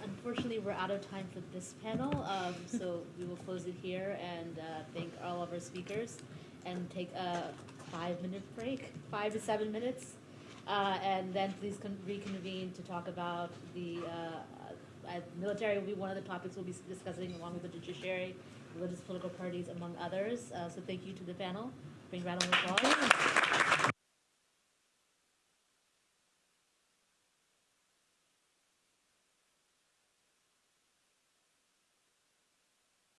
Unfortunately, we're out of time for this panel, um, so we will close it here and uh, thank all of our speakers and take a five-minute break, five to seven minutes. Uh, and then please reconvene to talk about the uh, uh, military will be one of the topics we'll be discussing along with the judiciary, religious political parties, among others. Uh, so thank you to the panel. Bring round of applause.